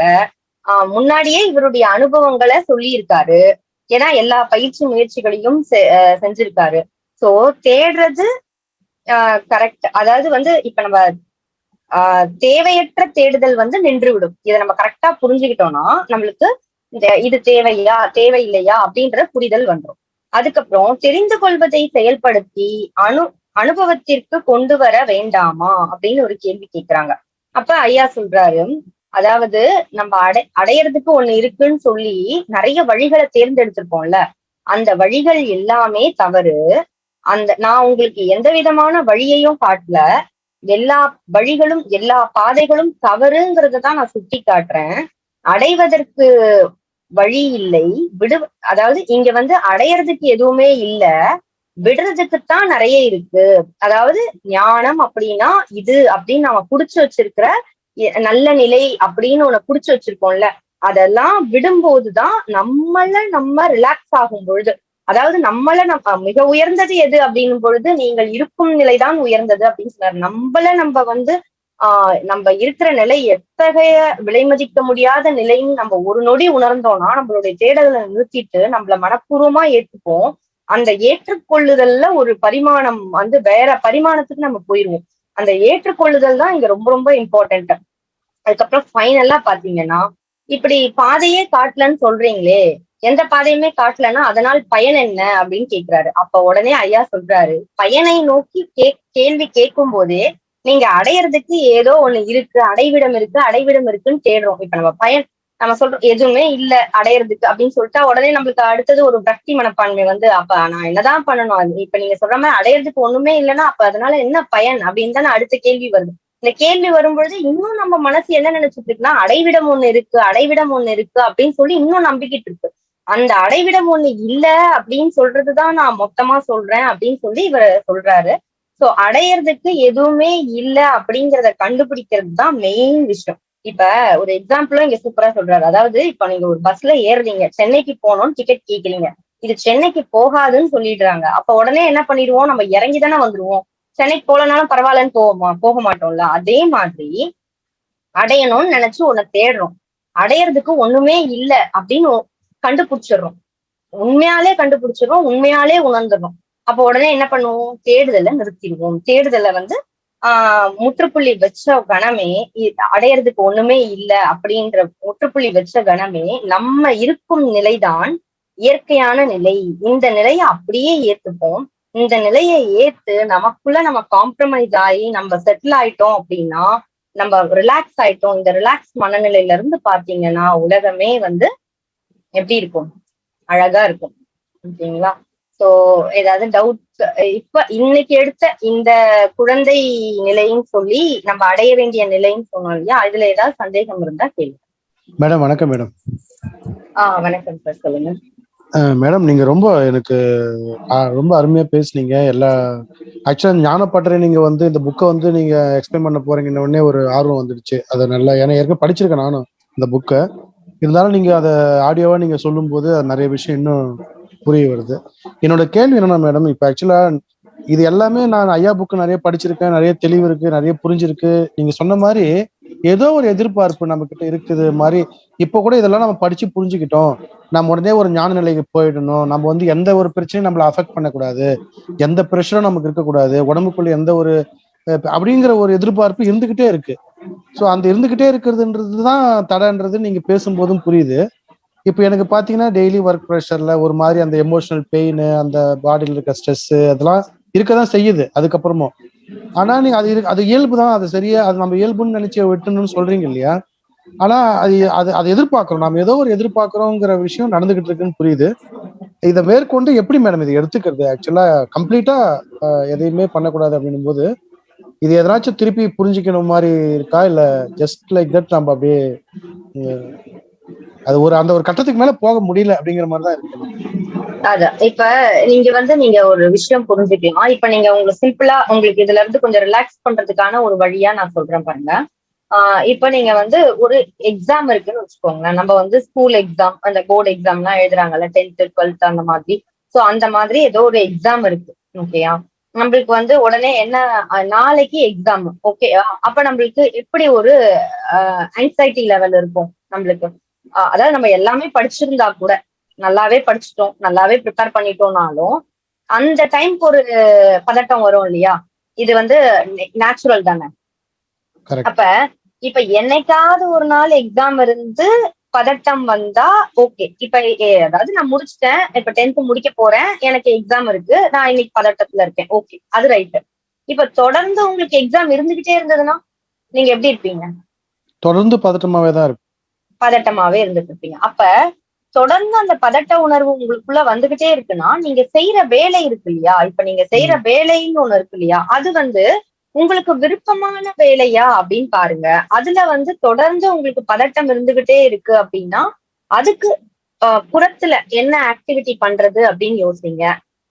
A: ஆஹ் முன்னாடியே இவருடைய அனுபவங்களை சொல்லி இருக்காரு ஏன்னா எல்லா பயிற்சி முயற்சிகளையும் செ- செஞ்சிருக்காரு. சோ தேடுறது கரெக்ட் அதாவது வந்து இப்ப நம்ம தேவையற்ற தேடுதல் வந்து நின்று விடும் இதை நம்ம கரெக்டா புரிஞ்சுக்கிட்டோம்னா நம்மளுக்கு இந்த இது தேவையா தேவையில்லையா அப்படின்ற புரிதல் வந்துடும் அதுக்கப்புறம் தெரிந்து கொள்வதை செயல்படுத்தி அனு அனுபவத்திற்கு கொண்டு வர வேண்டாமா? அப்படின்னு ஒரு கேள்வி கேட்கிறாங்க அப்ப ஐயா சொல்றாரு அதாவது நம்ம அடை அடையறதுக்கு ஒண்ணு இருக்குன்னு சொல்லி நிறைய வழிகளை தேர்ந்தெடுத்திருப்போம்ல. அந்த வழிகள் எல்லாமே தவறு. அந்த நான் உங்களுக்கு எந்த விதமான வழியையும் காட்டல. எல்லா வழிகளும் எல்லா பாதைகளும் தவறுங்கிறத தான் நான் சுட்டி காட்டுறேன் அடைவதற்கு வழி இல்லை. விடு அதாவது இங்க வந்து அடையறதுக்கு எதுவுமே இல்ல. விடுறதுக்குத்தான் நிறைய இருக்கு. அதாவது ஞானம் அப்படின்னா இது அப்படின்னு நம்ம புடிச்சு வச்சிருக்கிற நல்ல நிலை அப்படின்னு ஒண்ணு புடிச்சு வச்சிருக்கோம்ல. அதெல்லாம் விடும்போதுதான் நம்மள நம்ம ரிலாக்ஸ் ஆகும் பொழுது. அதாவது நம்மள நம்ம மிக உயர்ந்தது எது அப்படின்னும் பொழுது நீங்கள் இருக்கும் நிலைதான் உயர்ந்தது அப்படின்னு சொன்னார். நம்மள நம்ம வந்து ஆஹ் நம்ம இருக்கிற நிலை எத்தகைய விலை மதிக்க முடியாத நிலைன்னு நம்ம ஒரு நொடி உணர்ந்தோம்னா நம்மளுடைய தேடலை நிறுத்திட்டு நம்மள மனப்பூர்வமா ஏற்றுப்போம். அந்த ஏற்றுக்கொள்ளுதல்ல ஒரு பரிமாணம் வந்து வேற பரிமாணத்துக்கு நம்ம போயிருவோம். அந்த ஏற்றுக்கொள்ளுதல் தான் இங்க ரொம்ப ரொம்ப இம்பார்ட்டன்ட் அதுக்கப்புறம் ஃபைனலா பாத்தீங்கன்னா இப்படி பாதையே காட்டலன்னு சொல்றீங்களே எந்த பாதையுமே காட்டலன்னா அதனால் பயன் என்ன அப்படின்னு கேக்குறாரு. அப்ப உடனே ஐயா சொல்றாரு பயனை நோக்கி கே கேள்வி கேட்கும் போதே நீங்க அடையறதுக்கு ஏதோ ஒண்ணு இருக்கு அடைவிடம் இருக்கு அடைவிடம் இருக்குன்னு தேடுறோம். இப்ப நம்ம பயன் நம்ம சொல்றோம் எதுவுமே இல்ல அடையறதுக்கு அப்படின்னு சொல்லிட்டா உடனே நம்மளுக்கு அடுத்தது ஒரு பக்தி மனப்பான்மை வந்து அப்ப நான் என்னதான் பண்ணணும்? அது இப்ப நீங்க சொல்ற மாதிரி அடையறதுக்கு ஒண்ணுமே இல்லைன்னா அப்ப அதனால என்ன பயன் அப்படின்னு தானே அடுத்த கேள்வி வருது. இந்த கேள்வி வரும்பொழுது இன்னும் நம்ம மனசு என்ன நினைச்சிட்டு இருக்குன்னா அடைவிடம் ஒண்ணு இருக்கு அடைவிடம் ஒண்ணு இருக்கு அப்படின்னு சொல்லி இன்னும் நம்பிக்கிட்டு இருக்கு. அந்த அடைவிடம் ஒண்ணு இல்ல அப்படின்னு சொல்றதுதான் நான் மொத்தமா சொல்றேன் அப்படின்னு சொல்லி இவர் சொல்றாரு. சோ அடையறதுக்கு எதுவுமே இல்ல அப்படிங்கறத கண்டுபிடிக்கிறது தான் மெயின் விஷயம். இப்ப ஒரு எக்ஸாம்பிளும் இங்க சூப்பரா சொல்றாரு. அதாவது இப்ப நீங்க ஒரு பஸ்ல ஏறுறீங்க. சென்னைக்கு போகணும்னு டிக்கெட் கேட்கலீங்க இது சென்னைக்கு போகாதுன்னு சொல்லிடுறாங்க. அப்ப உடனே என்ன பண்ணிடுவோம்? நம்ம இறங்கி தானே வந்துருவோம். சென்னைக்கு போலனாலும் பரவாயில்லன்னு போவோமா? போக மாட்டோம்ல. அதே மாதிரி அடையணும்னு நினைச்சு உன்னை தேடுறோம். அடையறதுக்கு ஒண்ணுமே இல்ல அப்படின்னு கண்டுபிடிச்சிடுறோம். உண்மையாலே கண்டுபிடிச்சிடுறோம். உண்மையாலே உணர்ந்துடும் அப்போ உடனே என்ன பண்ணுவோம்? தேடுதலை நிறுத்திடுவோம். தேடுதலை வந்து ஆஹ் முற்றுப்புள்ளி வச்ச கணமே அடையறதுக்கு ஒண்ணுமே இல்லை அப்படின்ற முற்றுப்புள்ளி வச்ச கணமே நம்ம இருக்கும் நிலைதான் இயற்கையான நிலை. இந்த நிலையை அப்படியே ஏத்துப்போம். இந்த நிலையை ஏத்து நமக்குள்ள நம்ம காம்ப்ரமைஸ் ஆகி நம்ம செட்டில் ஆயிட்டோம் அப்படின்னா நம்ம ரிலாக்ஸ் ஆயிட்டோம். இந்த ரிலாக்ஸ் மனநிலையில இருந்து பாத்தீங்கன்னா உலகமே வந்து எப்படி இருக்கும்? அழகா இருக்கும். ஓகேங்களா? சோ ஏதாவது டவுட் இப்ப இன்னைக்கு எடுத்த இந்த குழந்தை நிலைன்னு சொல்லி நம்ம அடைய வேண்டிய நிலைன்னு சொன்னோம் இல்லையா? அதுல ஏதாவது சந்தேகம் இருந்தா கேள்வி
B: மேடம் வணக்கம் மேடம்.
A: ஆஹ் வணக்கம் சார் சொல்லுங்க.
B: மேடம் நீங்க ரொம்ப எனக்கு ரொம்ப அருமையா பேசுனீங்க. எல்லா ஆக்சுவலா ஞானப்பட்டறை நீங்க வந்து இந்த புக்கை வந்து நீங்க எக்ஸ்பிளைன் பண்ண போறீங்கன்னு உடனே ஒரு ஆர்வம் வந்துடுச்சு. அதை நல்லா ஏன்னா ஏற்கனவே படிச்சிருக்கேன் நானும் இந்த புக்கை இருந்தாலும் நீங்க அதை ஆடியோவா நீங்க சொல்லும் போது நிறைய விஷயம் இன்னும் புரிய வருது. என்னோட கேள்வி என்னன்னா மேடம் இப்ப ஆக்சுவலா இது எல்லாமே நான் ஐயா புக்கு நிறைய படிச்சிருக்கேன் நிறைய தெளிவு இருக்கு நிறைய புரிஞ்சிருக்கு. நீங்க சொன்ன மாதிரி ஏதோ ஒரு எதிர்பார்ப்பு நம்ம கிட்ட இருக்குது மாதிரி இப்ப கூட இதெல்லாம் நம்ம படிச்சு புரிஞ்சுக்கிட்டோம். நம்ம உடனே ஒரு ஞான நிலைக்கு போயிடணும். நம்ம வந்து எந்த ஒரு பிரச்சனையும் நம்மளை அஃபெக்ட் பண்ணக்கூடாது. எந்த ப்ரெஷரும் நமக்கு இருக்கக்கூடாது. உடம்புக்குள்ள எந்த ஒரு அப்படிங்கிற ஒரு எதிர்பார்ப்பு இருந்துகிட்டே இருக்கு. ஸோ அந்த இருந்துகிட்டே இருக்கிறதுன்றது தான் தடைன்றது நீங்க பேசும்போதும் புரியுது. இப்போ எனக்கு பார்த்தீங்கன்னா டெய்லி ஒர்க் ப்ரெஷரில் ஒரு மாதிரி அந்த எமோஷனல் பெயின் அந்த பாடியில் இருக்க ஸ்ட்ரெஸ் அதெல்லாம் இருக்க தான் செய்யுது அதுக்கப்புறமும். ஆனால் நீங்கள் அது அது இயல்பு தான் அது சரியா அது நம்ம இயல்புன்னு நினைச்சு விட்டுணும்னு சொல்றீங்க இல்லையா? ஆனா அது அது அதை எதிர்பார்க்கிறோம். நம்ம ஏதோ ஒரு எதிர்பார்க்கிறோங்கிற விஷயம் நடந்துகிட்டு இருக்குன்னு புரியுது. இதை மேற்கொண்டு எப்படி மேடம் இதை எடுத்துக்கிறது? ஆக்சுவலா கம்ப்ளீட்டா எதையுமே பண்ணக்கூடாது அப்படின்னும் போது இது எதனாச்சும் திருப்பி புரிஞ்சுக்கணும் மாதிரி இருக்கா? இல்ல ஜஸ்ட் லைக் தட் நம்ம அப்படியே அது ஒரு அந்த ஒரு கட்டத்துக்கு மேல போக முடியல அப்படிங்கிற மாதிரி தான் இருக்கு.
A: அதான். இப்ப நீங்க வந்து நீங்க ஒரு விஷயம் புரிஞ்சுக்கலாம் இப்ப நீங்க உங்களுக்கு சிம்பிளா உங்களுக்கு இதுல இருந்து கொஞ்சம் ரிலாக்ஸ் பண்றதுக்கான ஒரு வழியா நான் சொல்றேன் பாருங்க. ஆஹ் இப்ப நீங்க வந்து ஒரு எக்ஸாம் இருக்குன்னு வச்சுக்கோங்களேன். நம்ம வந்து ஸ்கூல் எக்ஸாம் அந்த போர்டு எக்ஸாம் எல்லாம் எழுதுறாங்கல்ல டென்த் டுவெல்த் அந்த மாதிரி. சோ அந்த மாதிரி ஏதோ ஒரு எக்ஸாம் இருக்கு. ஓகேயா நம்மளுக்கு வந்து உடனே என்ன நாளைக்கு எக்ஸாம் ஓகே அப்ப நம்மளுக்கு எப்படி ஒரு ஆங்ஸைட்டி லெவல் இருக்கும் நம்மளுக்கு? அதாவது நம்ம எல்லாமே படிச்சிருந்தா கூட நல்லாவே படிச்சுட்டோம் நல்லாவே ப்ரிப்பேர் பண்ணிட்டோம்னாலும் அந்த டைம்க்கு ஒரு பதட்டம் வரும் இல்லையா? இது வந்து நேச்சுரல் தானே? அப்ப இப்ப என்னைக்காவது ஒரு நாள் எக்ஸாம் இருந்து பதட்டம் வந்தா ஓகே இப்ப அதாவது நான் முடிச்சிட்டேன் இப்ப டென்த் முடிக்க போறேன் எனக்கு எக்ஸாம் இருக்கு நான் இன்னைக்கு பதட்டத்துல இருக்கேன் ஓகே அது ரைட்டு இப்ப தொடர்ந்து உங்களுக்கு எக்ஸாம் இருந்துகிட்டே இருந்ததுன்னா நீங்க எப்படி இருப்பீங்க?
B: தொடர்ந்து பதட்டமாவே தான் இருக்கும்
A: பதட்டமாவே இருந்துட்டு இருப்பீங்க அப்ப தொடர்ந்து அந்த பதட்ட உணர்வு உங்களுக்குள்ள வந்துகிட்டே இருக்குன்னா நீங்க செய்யற வேலை இருக்கு இல்லையா? இப்ப நீங்க செய்யற வேலைன்னு ஒண்ணு இருக்கு இல்லையா? அது வந்து உங்களுக்கு விருப்பமான வேலையா அப்படின்னு பாருங்க. அதுல வந்து தொடர்ந்து உங்களுக்கு பதட்டம் இருந்துகிட்டே இருக்கு அப்படின்னா அதுக்கு புறத்துல என்ன ஆக்டிவிட்டி பண்றது அப்படின்னு யோசிங்க.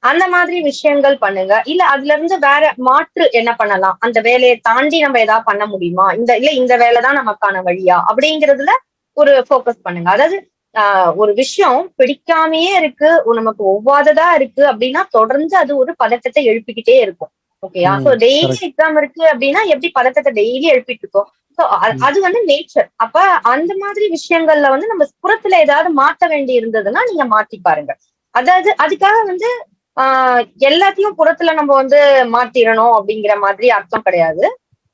A: அந்த மாதிரி விஷயங்கள் பண்ணுங்க. இல்ல அதுல இருந்து வேற மாற்று என்ன பண்ணலாம்? அந்த வேலையை தாண்டி நம்ம ஏதாவது பண்ண முடியுமா? இந்த இல்ல இந்த வேலை தான் நமக்கான வழியா? அப்படிங்கறதுல ஒரு ஃபோக்கஸ் பண்ணுங்க. அதாவது ஆஹ், ஒரு விஷயம் பிடிக்காமையே இருக்கு நமக்கு ஒவ்வாததா இருக்கு அப்படின்னா தொடர்ந்து அது ஒரு பதட்டத்தை எழுப்பிக்கிட்டே இருக்கும். ஓகேயா சோ டெய்லி. எக்ஸாம் இருக்கு அப்படின்னா எப்படி பதட்டத்தை டெய்லி எழுப்பிட்டு இருக்கோம்? சோ. அது வந்து நேச்சர் அப்ப அந்த மாதிரி விஷயங்கள்ல வந்து நம்ம புறத்துல ஏதாவது மாத்த வேண்டி இருந்ததுன்னா நீங்க மாத்தி பாருங்க. அதாவது அதுக்காக வந்து ஆஹ் எல்லாத்தையும் புறத்துல நம்ம வந்து மாத்திரணும் அப்படிங்கிற மாதிரி அர்த்தம் கிடையாது.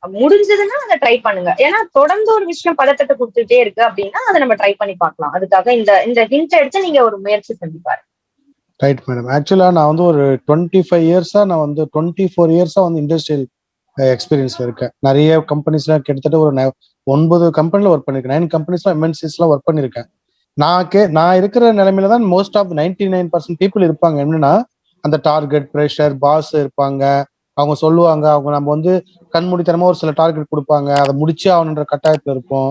A: முடிஞ்சதுன்னா அதை ட்ரை பண்ணுங்க. ஏன்னா தொடர்ந்து ஒரு விஷயம் பதட்டத்தை கொடுத்துட்டே இருக்கு அப்படின்னா அதை நம்ம ட்ரை பண்ணி பார்க்கலாம். அதுக்காக இந்த இந்த ஹிண்ட் எடுத்து நீங்க ஒரு முயற்சி செஞ்சு பாருங்க.
B: ரைட் மேடம் ஆக்சுவலா நான் வந்து ஒரு டுவெண்ட்டி ஃபைவ் இயர்ஸா நான் வந்து டுவெண்ட்டி ஃபோர் இயர்ஸா வந்து இண்டஸ்ட்ரியல் எக்ஸ்பீரியன்ஸ்ல இருக்கேன். நிறைய கம்பெனிஸ்ல கிட்டத்தட்ட ஒரு ந- ஒன்பது கம்பெனில ஒர்க் பண்ணிருக்கேன். நைன் கம்பெனிஸ்ல எம்என்சிஸ்ல ஒர்க் பண்ணிருக்கேன். நான் கே நான் இருக்கிற நிலைமையில தான் most of ninety nine percent people இருப்பாங்க. என்னன்னா அந்த டார்கெட் ப்ரெஷர் பாஸ் இருப்பாங்க. அவங்க சொல்லுவாங்க அவங்க நம்ம வந்து கண்மூடித்தனமா ஒரு சில டார்கெட் கொடுப்பாங்க. அதை முடிச்சே ஆகணுன்ற கட்டாயத்துல இருப்போம்.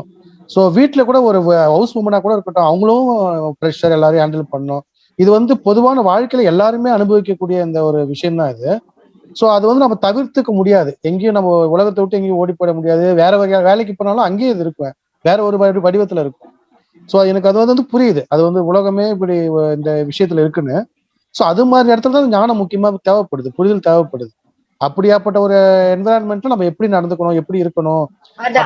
B: ஸோ வீட்டில் கூட ஒரு ஹவுஸ் உமனா கூட இருக்கட்டும் அவங்களும் ப்ரெஷர் எல்லாரையும் ஹேண்டில் பண்ணும் இது வந்து பொதுவான வாழ்க்கையில எல்லாருமே அனுபவிக்கக்கூடிய இந்த ஒரு விஷயம் தான் இது. ஸோ அது வந்து நம்ம தவிர்த்துக்க முடியாது. எங்கேயும் நம்ம உலகத்தை விட்டு எங்கேயும் ஓடி போட முடியாது. வேற வகையாக வேலைக்கு போனாலும் அங்கேயே இது இருக்கும். வேற ஒரு வடிவத்தில் வடிவத்துல இருக்கும். ஸோ எனக்கு அது வந்து புரியுது. அது வந்து உலகமே இப்படி இந்த விஷயத்துல இருக்குன்னு. ஸோ அது மாதிரி இடத்துல தான் ஞானம் முக்கியமாக தேவைப்படுது. புரிதல் தேவைப்படுது. அப்படியாப்பட்ட ஒரு என்விரான்மெண்ட்ல நம்ம எப்படி நடந்துக்கணும் எப்படி இருக்கணும்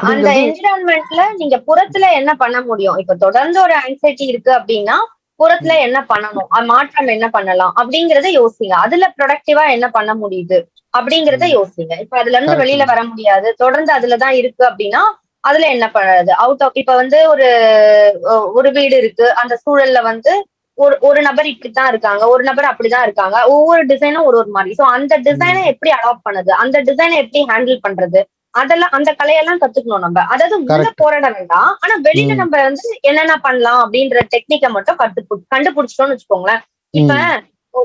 A: அந்த என்விரான்மெண்ட்ல நீங்க புறத்துல என்ன பண்ண முடியும்? இப்ப தொடர்ந்து ஒரு ஆங்ஸைட்டி இருக்கு அப்படின்னா புறத்துல என்ன பண்ணணும்? மாற்றம் என்ன பண்ணலாம்? அப்படிங்கறத யோசிங்க. அதுல ப்ரொடக்டிவா என்ன பண்ண முடியுது? அப்படிங்கறத. யோசிங்க. இப்ப அதுல இருந்து. வெளியில வர முடியாது. தொடர்ந்து அதுலதான் இருக்கு அப்படின்னா அதுல என்ன பண்ணுறது அவுட் ஆஃப் இப்ப வந்து ஒரு ஒரு வீடு இருக்கு. அந்த சூழல்ல வந்து ஒரு ஒரு நபர் இப்படித்தான் இருக்காங்க ஒரு நபர் அப்படிதான் இருக்காங்க. ஒவ்வொரு டிசைனும் ஒரு ஒரு மாதிரி. சோ அந்த டிசைனை எப்படி அடாப்ட் பண்ணுது? அந்த டிசைனை எப்படி ஹேண்டில் பண்றது? அதெல்லாம் அந்த கலையெல்லாம் கத்துக்கணும் நம்ம. அதாவது உள்ள. போராட வேண்டாம் ஆனா வெளியில. நம்ம வந்து என்னென்ன பண்ணலாம் அப்படின்ற டெக்னிக்கை மட்டும் கத்து கண்டுபிடிச்சிட்டோம்னு வச்சுக்கோங்களேன். இப்ப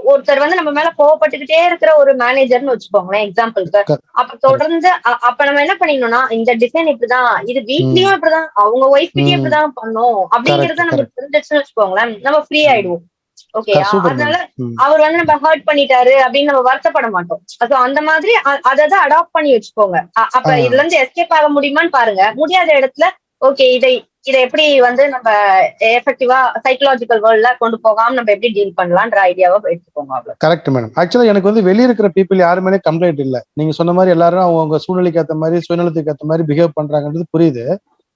A: ஒருத்தர் வந்து நம்ம மேல கோவப்பட்டுக்கிட்டே இருக்கிற ஒரு மேனேஜர்னு வச்சுக்கோங்களேன் எக்ஸாம்பிளுக்கு. அப்ப தொடர்ந்து அப்ப நம்ம என்ன பண்ணிடணும்னா இந்த டிசைன் இப்படிதான் இது வீட்லயும் இப்படிதான் அவங்க ஒய்ஃப் கிட்டயும். இப்படிதான் பண்ணும். அப்படிங்கறத நமக்கு தெரிஞ்சிச்சுன்னு வச்சுக்கோங்களேன் நம்ம ஃப்ரீ ஆயிடுவோம். ஓகே
B: சூப்பர்
A: அதனால அவர் வந்து நம்ம ஹர்ட் பண்ணிட்டாரு அப்படின்னு நம்ம வருத்தப்பட மாட்டோம். So அந்த மாதிரி அ- அதை தான் அடாப்ட் பண்ணி வச்சுக்கோங்க. அப்ப. இதுல இருந்து எஸ்கேப் ஆக முடியுமான்னு பாருங்க. முடியாத இடத்துல ஓகே இதை இதை எப்படி வந்து நம்ம எஃபெக்டிவா சைக்கலாஜிக்கல் வேர்ல்ட்ல கொண்டு போகாம நம்ம எப்படி டீல் பண்ணலாம்ன்ற ஐடியாவை எடுத்துக்கோங்க அவ்வளவு
B: கரெக்ட் மேடம் ஆக்சுவலா எனக்கு வந்து வெளிய இருக்கிற பீப்புள் யாருமே கம்ப்ளைண்ட் இல்ல. நீங்க சொன்ன மாதிரி எல்லாரும் அவங்க சூழ்நிலைக்கு ஏத்த மாதிரி சுயநலத்துக்கு ஏத்த மாதிரி பிஹேவ் பண்றாங்கன்றது புரியுது.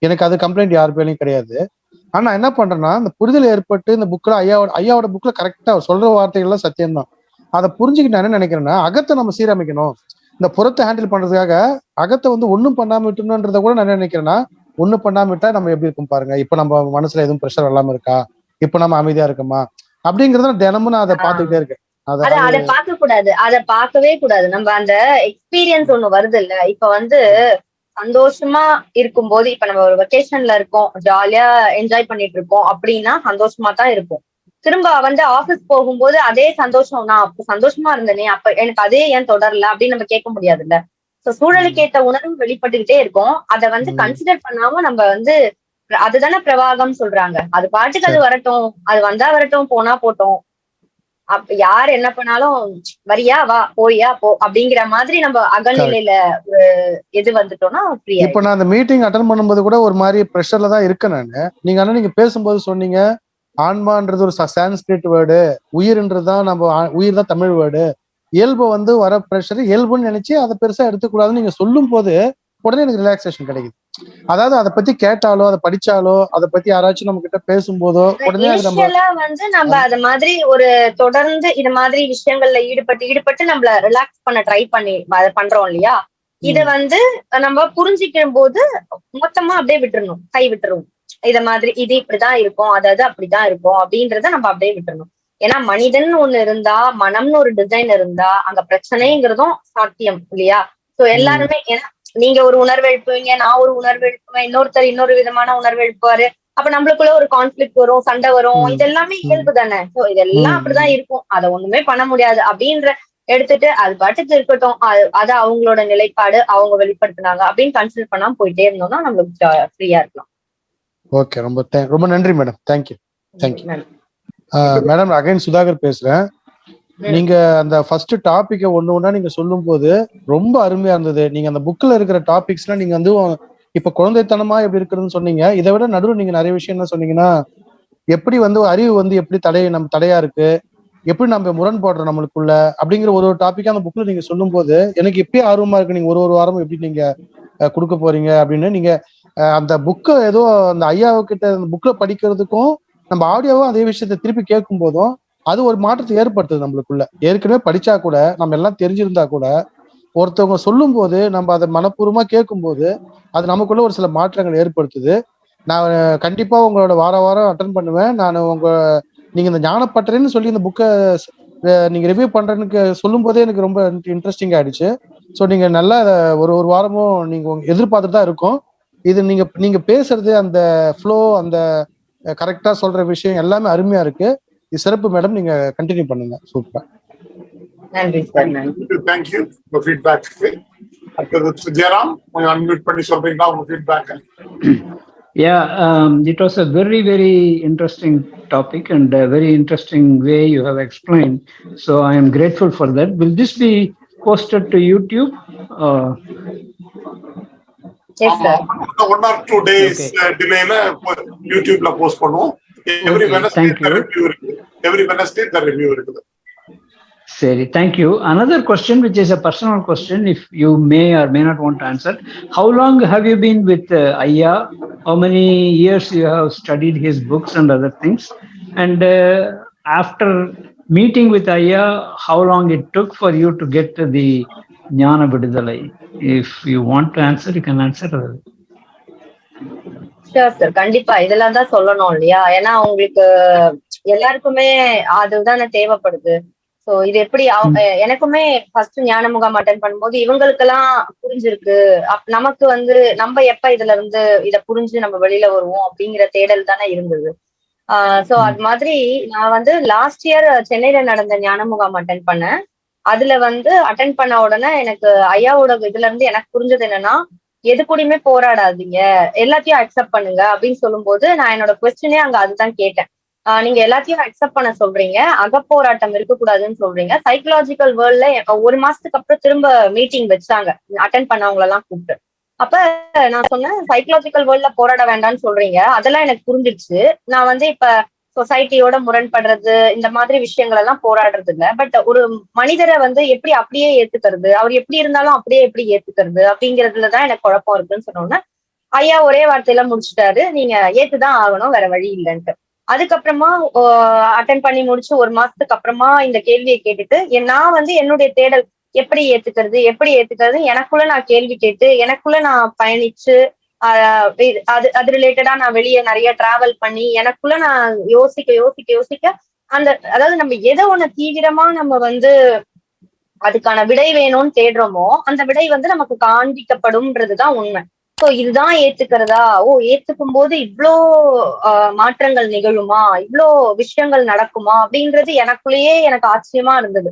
B: எனக்கு அது கம்ப்ளைண்ட் யார் பேர்லயும் கிடையாது. ஆனா என்ன பண்றேன்னா இந்த புரிதல் ஏற்பட்டு இந்த புக்ல ஐயாவோட ஐயாவோட புக்ல கரெக்டா சொல்ற வார்த்தைகள்லாம் சத்தியம்தான். அதை புரிஞ்சுக்கிட்டு நான் என்ன நினைக்கிறேன்னா அகத்தை நம்ம சீரமைக்கணும். இந்த புறத்தை ஹேண்டில் பண்றதுக்காக அகத்தை வந்து ஒன்றும் பண்ணாம விட்டுணுன்றத கூட நான் என்ன நினைக்கிறேன்னா ஒண்ணும் பண்ணாம விட்டா நம்ம எப்படி இருக்கும் பாருங்க? இப்ப நம்ம மனசுல எதுவும் ப்ரெஷர் இல்லாம இருக்கா? இப்ப நம்ம அமைதியா இருக்கோமா? அப்படிங்கறத தினமும் நான் அதை பார்த்துக்கிட்டே இருக்கேன்.
A: அத
B: அதை
A: அத பார்க்க கூடாது அத பார்க்கவே கூடாது. நம்ம அந்த எக்ஸ்பீரியன்ஸ் ஒண்ணு வருது இல்ல இப்ப வந்து சந்தோஷமா இருக்கும்போது இப்ப நம்ம ஒரு வெக்கேஷன்ல இருக்கோம் ஜாலியா என்ஜாய் பண்ணிட்டு இருக்கோம் அப்படின்னா சந்தோஷமா தான் இருக்கும் திரும்ப வந்து ஆபீஸ் போகும்போது அதே சந்தோஷம் நான் அப்ப சந்தோஷமா இருந்தேனே அப்ப எனக்கு அதே ஏன் தொடரல? அப்படின்னு நம்ம கேட்க முடியாதுல்ல. சோ சூழலுக்கு ஏத்த உணர்வு வெளிப்பட்டுக்கிட்டே இருக்கும். அத வந்து. கன்சிடர் பண்ணாம நம்ம வந்து அதுதானே பிரவாகம் சொல்றாங்க. அது பாட்டுக்கு அது வரட்டும். அது வந்தா வரட்டும் போனா போட்டோம். அப்ப யார் என்ன பண்ணாலும் வரியா வா போயா போ அப்படிங்கிற மாதிரி நம்ம அகநிலையில ஒரு இது வந்துட்டோம்னா ஃப்ரீயா
B: இப்ப நான் அந்த மீட்டிங் அட்டன் பண்ணும்போது கூட ஒரு மாதிரி ப்ரெஷர்ல தான் இருக்கேன் நானு. நீங்க ஆனா நீங்க பேசும்போது சொன்னீங்க ஆன்மான்றது ஒரு சான்ஸ்கிரிட் வேர்டு உயிர்ன்றது தான் நம்ம உயிர் தான் தமிழ் வேர்டு இயல்பு வந்து வர ப்ரெஷர் இயல்புன்னு நினைச்சு அதை பெருசா எடுத்துக்கூடாதுன்னு நீங்க சொல்லும் போது உடனே எனக்கு ரிலாக்ஸேஷன் கிடைக்குது. அதாவது அதை பத்தி கேட்டாலோ அதை படிச்சாலோ அதை பத்தி யாராச்சும் நம்ம கிட்ட பேசும்போதோ உடனே
A: வந்து நம்ம அத மாதிரி ஒரு தொடர்ந்து இது மாதிரி விஷயங்கள்ல ஈடுபட்டு ஈடுபட்டு நம்மள ரிலாக்ஸ் பண்ண ட்ரை பண்ணி அதை பண்றோம் இல்லையா? இத வந்து நம்ம புரிஞ்சுக்கும் போது மொத்தமா அப்படியே விட்டுறணும். கை விட்டுருவோம் இத மாதிரி இது இப்படிதான் இருக்கும் அதாவது அப்படிதான் இருக்கும் அப்படின்றத நம்ம அப்படியே விட்டுறணும். ஏன்னா மனிதன் ஒண்ணு இருந்தா மனம்னு ஒரு டிசைன் இருந்தா அங்க பிரச்சனைங்கிறதும் சாத்தியம் இல்லையா? சோ எல்லாருமே ஏன்னா நீங்க ஒரு உணர்வு எழுப்புவீங்க நான் ஒரு உணர்வு எழுப்புவேன் இன்னொருத்தர் இன்னொரு விதமான உணர்வு எழுப்புவாரு. அப்ப நம்மளுக்குள்ள ஒரு கான்ஃபிளிக் வரும் சண்டை வரும்.
B: ம்.
A: இது எல்லாமே இயல்பு தானே? சோ இதெல்லாம். அப்படிதான் இருக்கும். அதை ஒண்ணுமே பண்ண முடியாது அப்படின்ற எடுத்துட்டு அது பாட்டுக்கு இருக்கட்டும். அது- அவங்களோட நிலைப்பாடு அவங்க வெளிப்படுத்தினாங்க அப்படின்னு கன்சிடர் பண்ணாம போயிட்டே இருந்தோம்னா நம்மளுக்கு ஃப்ரீயா இருக்கலாம்.
B: ஓகே ரொம்ப ரொம்ப நன்றி மேடம் தேங்க்யூ.
A: நன்றி.
B: மேடம் அகைன் சுதாகர் பேசுறேன். நீங்க அந்த ஃபர்ஸ்ட் டாபிக்க ஒண்ணு ஒண்ணா நீங்க சொல்லும் போது ரொம்ப அருமையா இருந்தது. நீங்க அந்த புக்ல இருக்கிற டாபிக்ஸ்லாம் நீங்க வந்து இப்ப குழந்தைத்தனமா எப்படி இருக்குதுன்னு சொன்னீங்க. இதை விட நடுவில் நீங்க நிறைய விஷயம் என்ன சொன்னீங்கன்னா எப்படி வந்து அறிவு வந்து எப்படி தடை நம்ம தடையா இருக்கு? எப்படி நம்ம முரண்படுறோம் நம்மளுக்குள்ள? அப்படிங்கிற ஒரு ஒரு டாபிக்கா அந்த புக்ல நீங்க சொல்லும் போது எனக்கு எப்பயே ஆர்வமா இருக்கு. நீங்க ஒரு ஒரு வாரமும் எப்படி நீங்க கொடுக்க போறீங்க அப்படின்னு. நீங்க அந்த புக்கை ஏதோ அந்த ஐயாவுக்கிட்ட அந்த புக்ல படிக்கிறதுக்கும் நம்ம ஆடியோவும் அதே விஷயத்தை திருப்பி கேட்கும் போதும் அது ஒரு மாற்றத்தை ஏற்படுத்துது நம்மளுக்குள்ள. ஏற்கனவே படிச்சா கூட நம்ம எல்லாம் தெரிஞ்சிருந்தா கூட ஒருத்தவங்க சொல்லும் போது நம்ம அதை மனப்பூர்வமா கேட்கும் போது அது நமக்குள்ள ஒரு சில மாற்றங்கள் ஏற்படுத்துது. நான் கண்டிப்பா உங்களோட வார வாரம் அட்டன் பண்ணுவேன். நான் உங்க நீங்க இந்த ஞானப்பட்டறைன்னு சொல்லி இந்த புக்கை நீங்க ரிவ்யூ பண்றேன்னு சொல்லும் போதே எனக்கு ரொம்ப இன்ட்ரெஸ்டிங் ஆயிடுச்சு. ஸோ நீங்க நல்லா ஒரு ஒரு வாரமும் நீங்க எதிர்பார்த்துட்டு தான் இருக்கும். இது நீங்க நீங்க பேசுறது அந்த ஃப்ளோ அந்த கரெக்டா சொல்ற விஷயம் எல்லாமே அருமையா இருக்கு இது சிறப்பு மேடம் நீங்க கண்டினியூ பண்ணுங்க சூப்பர்
A: நன்றி சார் நன்றி
C: தேங்க்யூ உங்க ஃபீட்பேக் அடுத்தது ஜெயராம் கொஞ்சம் அன்மியூட் பண்ணி சொல்றீங்களா உங்க feedback
D: Yeah, um, it was a very, very interesting topic and a very interesting way you have explained. So I am grateful for that. Will this be posted to YouTube? Uh,
A: yes sir
C: One or two days
D: Okay.
C: டிலேல யூடியூப்ல post பண்ணுவோம் every
D: Okay,
C: Wednesday
D: thank you.
C: Review இருக்குது every Wednesday the review இருக்குது
D: Sari, thank you. Another question, which is a personal question, if you may or may not want to answer. How long have you been with uh, Aya? How many years you have studied his books and other things? And uh, after meeting with Aya, how long it took for you to get to the Jnana Vidudalai? If you want to answer, you can answer.
A: Sure sir கண்டிப்பா. இதெல்லாம் தான் சொல்லணும் இல்லையா? ஏன்னா உங்களுக்கு எல்லாருக்குமே அதுதானே தேவைப்படுது. சோ இது எப்படி எனக்குமே ஃபர்ஸ்ட் ஞான முகாம் அட்டன் பண்ணும்போது இவங்களுக்கெல்லாம் புரிஞ்சிருக்கு. அப்- நமக்கு வந்து நம்ம எப்ப இதுல இருந்து இத புரிஞ்சு நம்ம வெளியில வருவோம் அப்படிங்கிற தேடல் தானே இருந்தது. ஆஹ் சோ அது மாதிரி நான் வந்து லாஸ்ட் இயர் சென்னையில நடந்த ஞான முகாம் அட்டன் பண்ணேன். அதுல வந்து அட்டன் பண்ண உடனே எனக்கு ஐயாவோட இதுல இருந்து எனக்கு புரிஞ்சது என்னன்னா எது கூடயுமே போராடாதீங்க. எல்லாத்தையும் அக்செப்ட் பண்ணுங்க அப்படின்னு சொல்லும்போது நான் என்னோட கொஸ்டினே அங்க அதுதான் கேட்டேன். ஆஹ் நீங்க எல்லாத்தையும் அக்செப்ட் பண்ண சொல்றீங்க. அகப்போராட்டம் இருக்கக்கூடாதுன்னு சொல்றீங்க. சைக்கலாஜிக்கல் வேர்ல்ட்ல ஒரு மாசத்துக்கு அப்புறம் திரும்ப மீட்டிங் வச்சாங்க. அட்டன் பண்ணவங்க எல்லாம் கூப்பிட்டு. அப்ப நான் சொன்னேன் சைக்கலாஜிக்கல் வேர்ல்ட்ல போராட வேண்டாம்னு சொல்றீங்க. அதெல்லாம் எனக்கு புரிஞ்சிடுச்சு. நான் வந்து இப்ப சொசைட்டியோட முரண்படுறது இந்த மாதிரி விஷயங்கள் எல்லாம் போராடுறது இல்ல பட் ஒரு மனிதரை வந்து எப்படி அப்படியே ஏத்துக்கிறது அவர் எப்படி இருந்தாலும் அப்படியே எப்படி ஏத்துக்கிறது அப்படிங்கறதுலதான் எனக்கு குழப்பம் இருக்குன்னு சொன்னோன்னே ஐயா ஒரே வார்த்தையில முடிச்சுட்டாரு நீங்க ஏத்துதான் ஆகணும் வேற வழி இல்லைன்ட்டு. அதுக்கப்புறமா அட்டன் பண்ணி முடிச்சு ஒரு மாசத்துக்கு அப்புறமா இந்த கேள்வியை கேட்டுட்டு நான் வந்து என்னுடைய தேடல் எப்படி ஏத்துக்கிறது எப்படி ஏத்துக்கிறது எனக்குள்ள நான் கேள்வி கேட்டு எனக்குள்ள நான் பயணிச்சு அது அது ரிலேட்டடா நான் வெளியே நிறைய டிராவல் பண்ணி எனக்குள்ள நான் யோசிக்க யோசிக்க யோசிக்க அந்த அதாவது நம்ம எதை ஒண்ணு தீவிரமா நம்ம வந்து அதுக்கான விடை வேணும்னு தேடுறோமோ அந்த விடை வந்து நமக்கு காண்பிக்கப்படும்ன்றதுதான் உண்மை. சோ இதுதான் ஏத்துக்கிறதா? ஓ ஏத்துக்கும் போது இவ்ளோ மாற்றங்கள் நிகழுமா? இவ்வளோ விஷயங்கள் நடக்குமா? அப்படின்றது எனக்குள்ளேயே எனக்கு ஆச்சரியமா இருந்தது.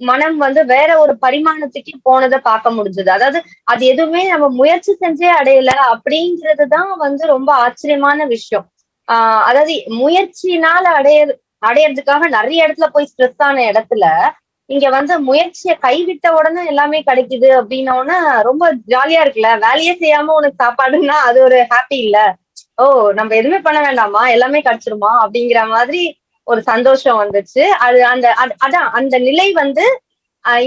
A: மனம் வந்து வேற ஒரு பரிமாணத்துக்கு போனதை பார்க்க முடிஞ்சது. அதாவது அது எதுவுமே நம்ம முயற்சி செஞ்சே அடையல அப்படிங்கிறதுதான் வந்து ரொம்ப ஆச்சரியமான விஷயம். ஆஹ் அதாவது முயற்சினால அடைய அடையறதுக்காக நிறைய இடத்துல போய் ஸ்ட்ரெஸ் ஆன இடத்துல இங்க வந்து முயற்சியை கைவிட்ட உடனே எல்லாமே கிடைக்குது அப்படின்ன உடனே ரொம்ப ஜாலியா இருக்குல்ல? வேலையே செய்யாம உனக்கு சாப்பாடுன்னா அது ஒரு ஹாப்பி இல்ல. ஓ நம்ம எதுவுமே பண்ண வேண்டாமா? எல்லாமே கிடைச்சிருமா? அப்படிங்கிற மாதிரி ஒரு சந்தோஷம் வந்துச்சு. அது அந்த அதான் அந்த நிலை வந்து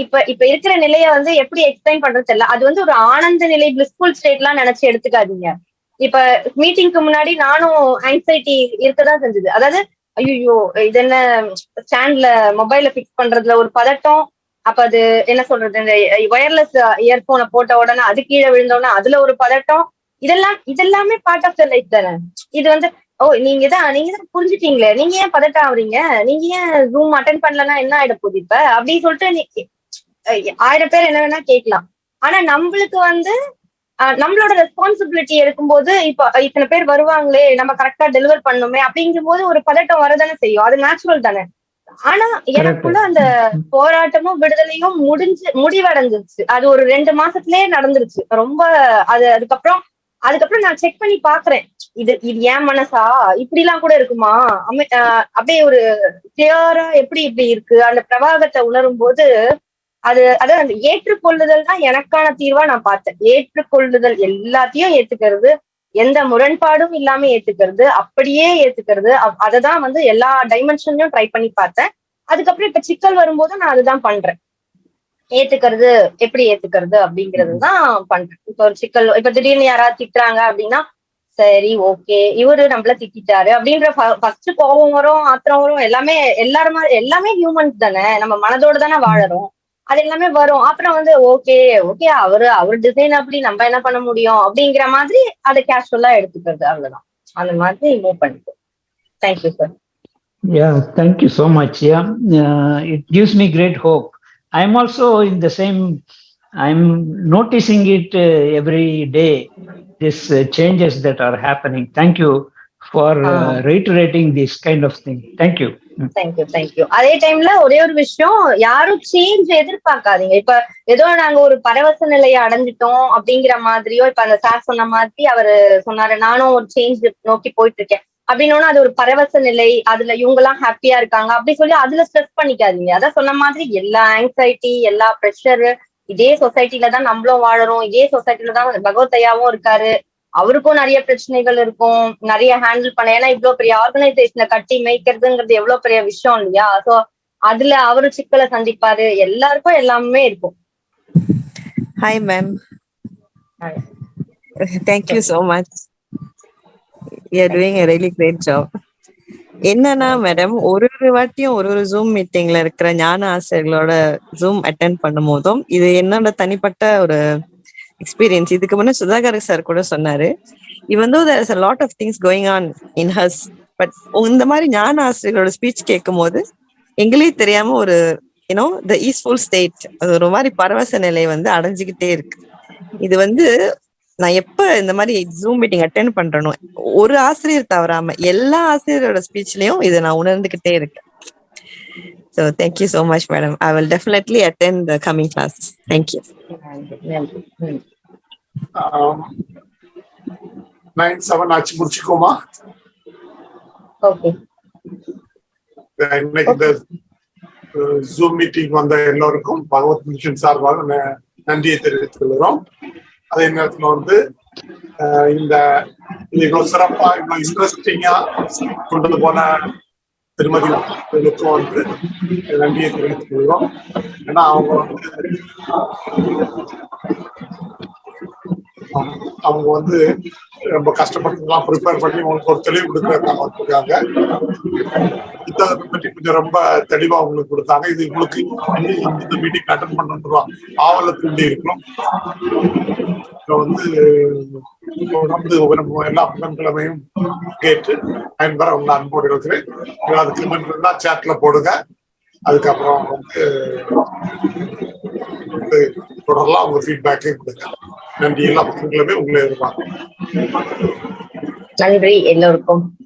A: இப்ப இப்ப இருக்கிற நிலைய வந்து எப்படி எக்ஸ்பிளைன் பண்றது தெரியல. அது வந்து ஒரு ஆனந்த நிலை பிளிஸ்ஃபுல் ஸ்டேட் எல்லாம் நினைச்சு எடுத்துக்காதீங்க. இப்ப மீட்டிங்க்கு முன்னாடி நானும் ஆங்ஸைட்டி இருக்கதான் செஞ்சது. அதாவது ஐயோ இது என்ன ஸ்டாண்ட்ல மொபைல பிக்ஸ் பண்றதுல ஒரு பதட்டம். அப்ப அது என்ன சொல்றது இந்த ஒயர்லெஸ் இயர்போனை போட்ட உடனே அது கீழே விழுந்த உடனே அதுல ஒரு பதட்டம். இதெல்லாம் இதெல்லாமே பார்ட் ஆஃப் த லைஃப் தானே. இது வந்து ஓ நீங்க தான் நீங்க தான் புரிஞ்சுட்டீங்களே. நீங்க ஏன் பதட்டம் ஆகுறீங்க? நீங்க ஏன் ரூம் அட்டன் பண்ணலன்னா என்ன ஆயிட போகுது இப்ப? அப்படின்னு சொல்லிட்டு ஆயிரம் பேர் என்ன வேணா கேட்கலாம். ஆனா நம்மளுக்கு வந்து நம்மளோட ரெஸ்பான்சிபிலிட்டி எடுக்கும்போது இப்போ இத்தனை பேர் வருவாங்களே நம்ம கரெக்டா டெலிவர் பண்ணுமே அப்படிங்கும் போது ஒரு பதட்டம் வரதானே செய்யும். அது நேச்சுரல் தானே. ஆனா எனக்குள்ள அந்த போராட்டமும் விடுதலையும் முடிஞ்சு முடிவடைஞ்சிருச்சு. அது ஒரு ரெண்டு மாசத்துலயே நடந்துருச்சு. ரொம்ப அது அதுக்கப்புறம் அதுக்கப்புறம் நான் செக் பண்ணி பாக்குறேன். இது இது ஏன் மனசா? இப்படி எல்லாம் கூட இருக்குமா? அமை- அப்படியே ஒரு கிளியரா எப்படி இப்படி இருக்கு? அந்த பிரவாகத்தை உணரும் போது அது அதாவது அந்த ஏற்றுக்கொள்ளுதல் தான் எனக்கான தீர்வா நான் பார்த்தேன். ஏற்றுக்கொள்ளுதல் எல்லாத்தையும் ஏத்துக்கிறது எந்த முரண்பாடும் இல்லாம ஏத்துக்கிறது அப்படியே ஏத்துக்கிறது அப்- அததான் வந்து எல்லா டைமென்ஷன்லயும் ட்ரை பண்ணி பார்த்தேன். அதுக்கப்புறம் இப்ப சிக்கல் வரும்போது நான் அதுதான் பண்றேன். ஏத்துக்கிறது எப்படி ஏத்துக்கிறது அப்படிங்கிறது தான் பண்றேன். இப்ப ஒரு சிக்கல் இப்ப திடீர்னு யாராவது திட்டுறாங்க அப்படின்னா சரி ஓகே இவரு நம்மள திட்டிட்டாரு அப்படின்ற ஃபர்ஸ்ட் கோபம் வரும் ஆத்திரம் வரும் எல்லாமே எல்லாருமா எல்லாமே ஹியூமன்ஸ் தானே நம்ம மனதோட தானே வாழறோம். அது எல்லாமே வரும். அப்புறம் வந்து ஓகே ஓகே அவரு அவர் டிசைன் அப்படி நம்ம என்ன பண்ண முடியும் அப்படிங்கிற மாதிரி அதை கேஷுவலா எடுத்துக்கிறது அவ்வளவுதான். அந்த மாதிரி மூவ் பண்ணிட்டு thank you sir
D: yeah thank you so much yeah it gives me great hope. I'm also in the same, I'm noticing it uh, every day, these uh, changes that are happening. Thank you for uh,
A: Ah.
D: reiterating this kind of thing. Thank you. Mm.
A: Thank you thank you அதே டைம்ல ஒரே ஒரு விஷயம் யாரும் change எதிர்பார்க்காதீங்க இப்ப ஏதோ நாங்க ஒரு பரவச நிலையை அடைஞ்சிட்டோம் அப்படிங்கிற மாதிரியோ இப்ப அந்த சார் சொன்ன மாதிரி அவரு சொன்னாரு நானும் ஒரு சேஞ்ச் நோக்கி போயிட்டு இருக்கேன் அப்படின்னோன்னா அது ஒரு பரவச நிலை அதுல இவங்க எல்லாம் ஹாப்பியா இருக்காங்க அப்படி சொல்லி அதுல ஸ்ட்ரெஸ் பண்ணிக்காதீங்க. அதான் சொன்ன மாதிரி எல்லா ஆங்ஸைட்டி எல்லா ப்ரெஷர் இதே சொசைட்டில தான் நம்மளும் வாழறோம். இதே சொசைட்டில தான் பகவத்தையாவும் இருக்காரு. அவருக்கும் நிறைய பிரச்சனைகள் இருக்கும். நிறைய ஹேண்டில் பண்ண ஏன்னா இவ்வளவு பெரிய ஆர்கனைசேஷனை கட்டி மேய்க்கிறதுங்கிறது எவ்வளவு பெரிய விஷயம் இல்லையா? சோ அதுல அவரு சிக்கலை சந்திப்பாரு. எல்லாருக்கும் எல்லாமே இருக்கும்.
E: Hi, ma'am.
A: Hi.
E: Thank you you doing a doing great job என்னன்னா மேடம் ஒரு ஒரு வாட்டியும் ஒரு ஒரு ஜூம் மீட்டிங்ல இருக்கிற ஞான ஆசிரியர்களோட ஜூம் அட்டென்ட் பண்ணும் போதும் இது என்னோட தனிப்பட்ட ஒரு எக்ஸ்பீரியன்ஸ் இதுக்கு முன்னே சுதாகர் சார் கூட சொன்னாரு இவன் there is a lot of things going on in us but இந்த மாதிரி ஞான ஆசிரியர்களோட ஸ்பீச் கேட்கும் போது எங்களே தெரியாம ஒரு யூனோ த ஈஸ்ஃபுல் ஸ்டேட் அது ஒரு மாதிரி பரவச நிலை வந்து அடைஞ்சுக்கிட்டே இருக்கு. இது வந்து நான் எப்ப இந்த மாதிரி ஜூம் மீட்டிங் அட்டென்ட் பண்றனோ ஒரு ஆசிரியர் தவறாம எல்லா ஆசிரியரோட ஸ்பீச்லயும் இதை நான் உணர்ந்துகிட்டே இருக்கேன். So thank you so much madam I will definitely attend the coming classes
A: thank you.
C: Nine seven ஆச்சு முடிச்சுக்கோமா?
A: ஓகே
C: இன்னைக்கு இந்த ஜூம் மீட்டிங் வந்த எல்லோருக்கும் பகவத் மிஷன் சார்பாக நன்றியை தெரிவித்துக் கொள்கிறோம். அதே நேரத்துல வந்து இந்த இது இவ்வளவு சிறப்பா இவ்வளவு இன்ட்ரெஸ்டிங்கா கொண்டு போன திருமதி அவர்களுக்கும் வந்து நன்றியை தெரிவித்துக் கொள்கிறோம். ஏன்னா அவங்க வந்து அவங்க- வந்து ரொம்ப கஷ்டப்பட்டுலாம் ப்ரிப்பேர் பண்ணி உங்களுக்கு ஒரு தெளிவு கொடுக்குறதுக்காக வந்திருக்காங்க. புத்தகத்தை பற்றி கொஞ்சம் ரொம்ப தெளிவா உங்களுக்கு கொடுத்தாங்க. இது உங்களுக்கு இந்த- மீட்டிங் அட்டன் பண்ணுறோம் ஆவல தூண்டி இருக்கணும். இப்போ வந்து தொடர்ந்து நம்ம எல்லா புதன்கிழமையும் கேட்டு பயன்பெற உங்களை அன்போடு இருக்கிறேன். அதுக்கு கமெண்ட் இருந்தா சேட்ல போடுங்க. அதுக்கப்புறம் வந்து தொடரலாம் உங்க ஃபீட்பேக்கே கொடுங்க. நன்றி. எல்லா பக்கங்களுமே உங்களை எதிர்பார்க்கிறேன்
A: நன்றி. எல்லோருக்கும்.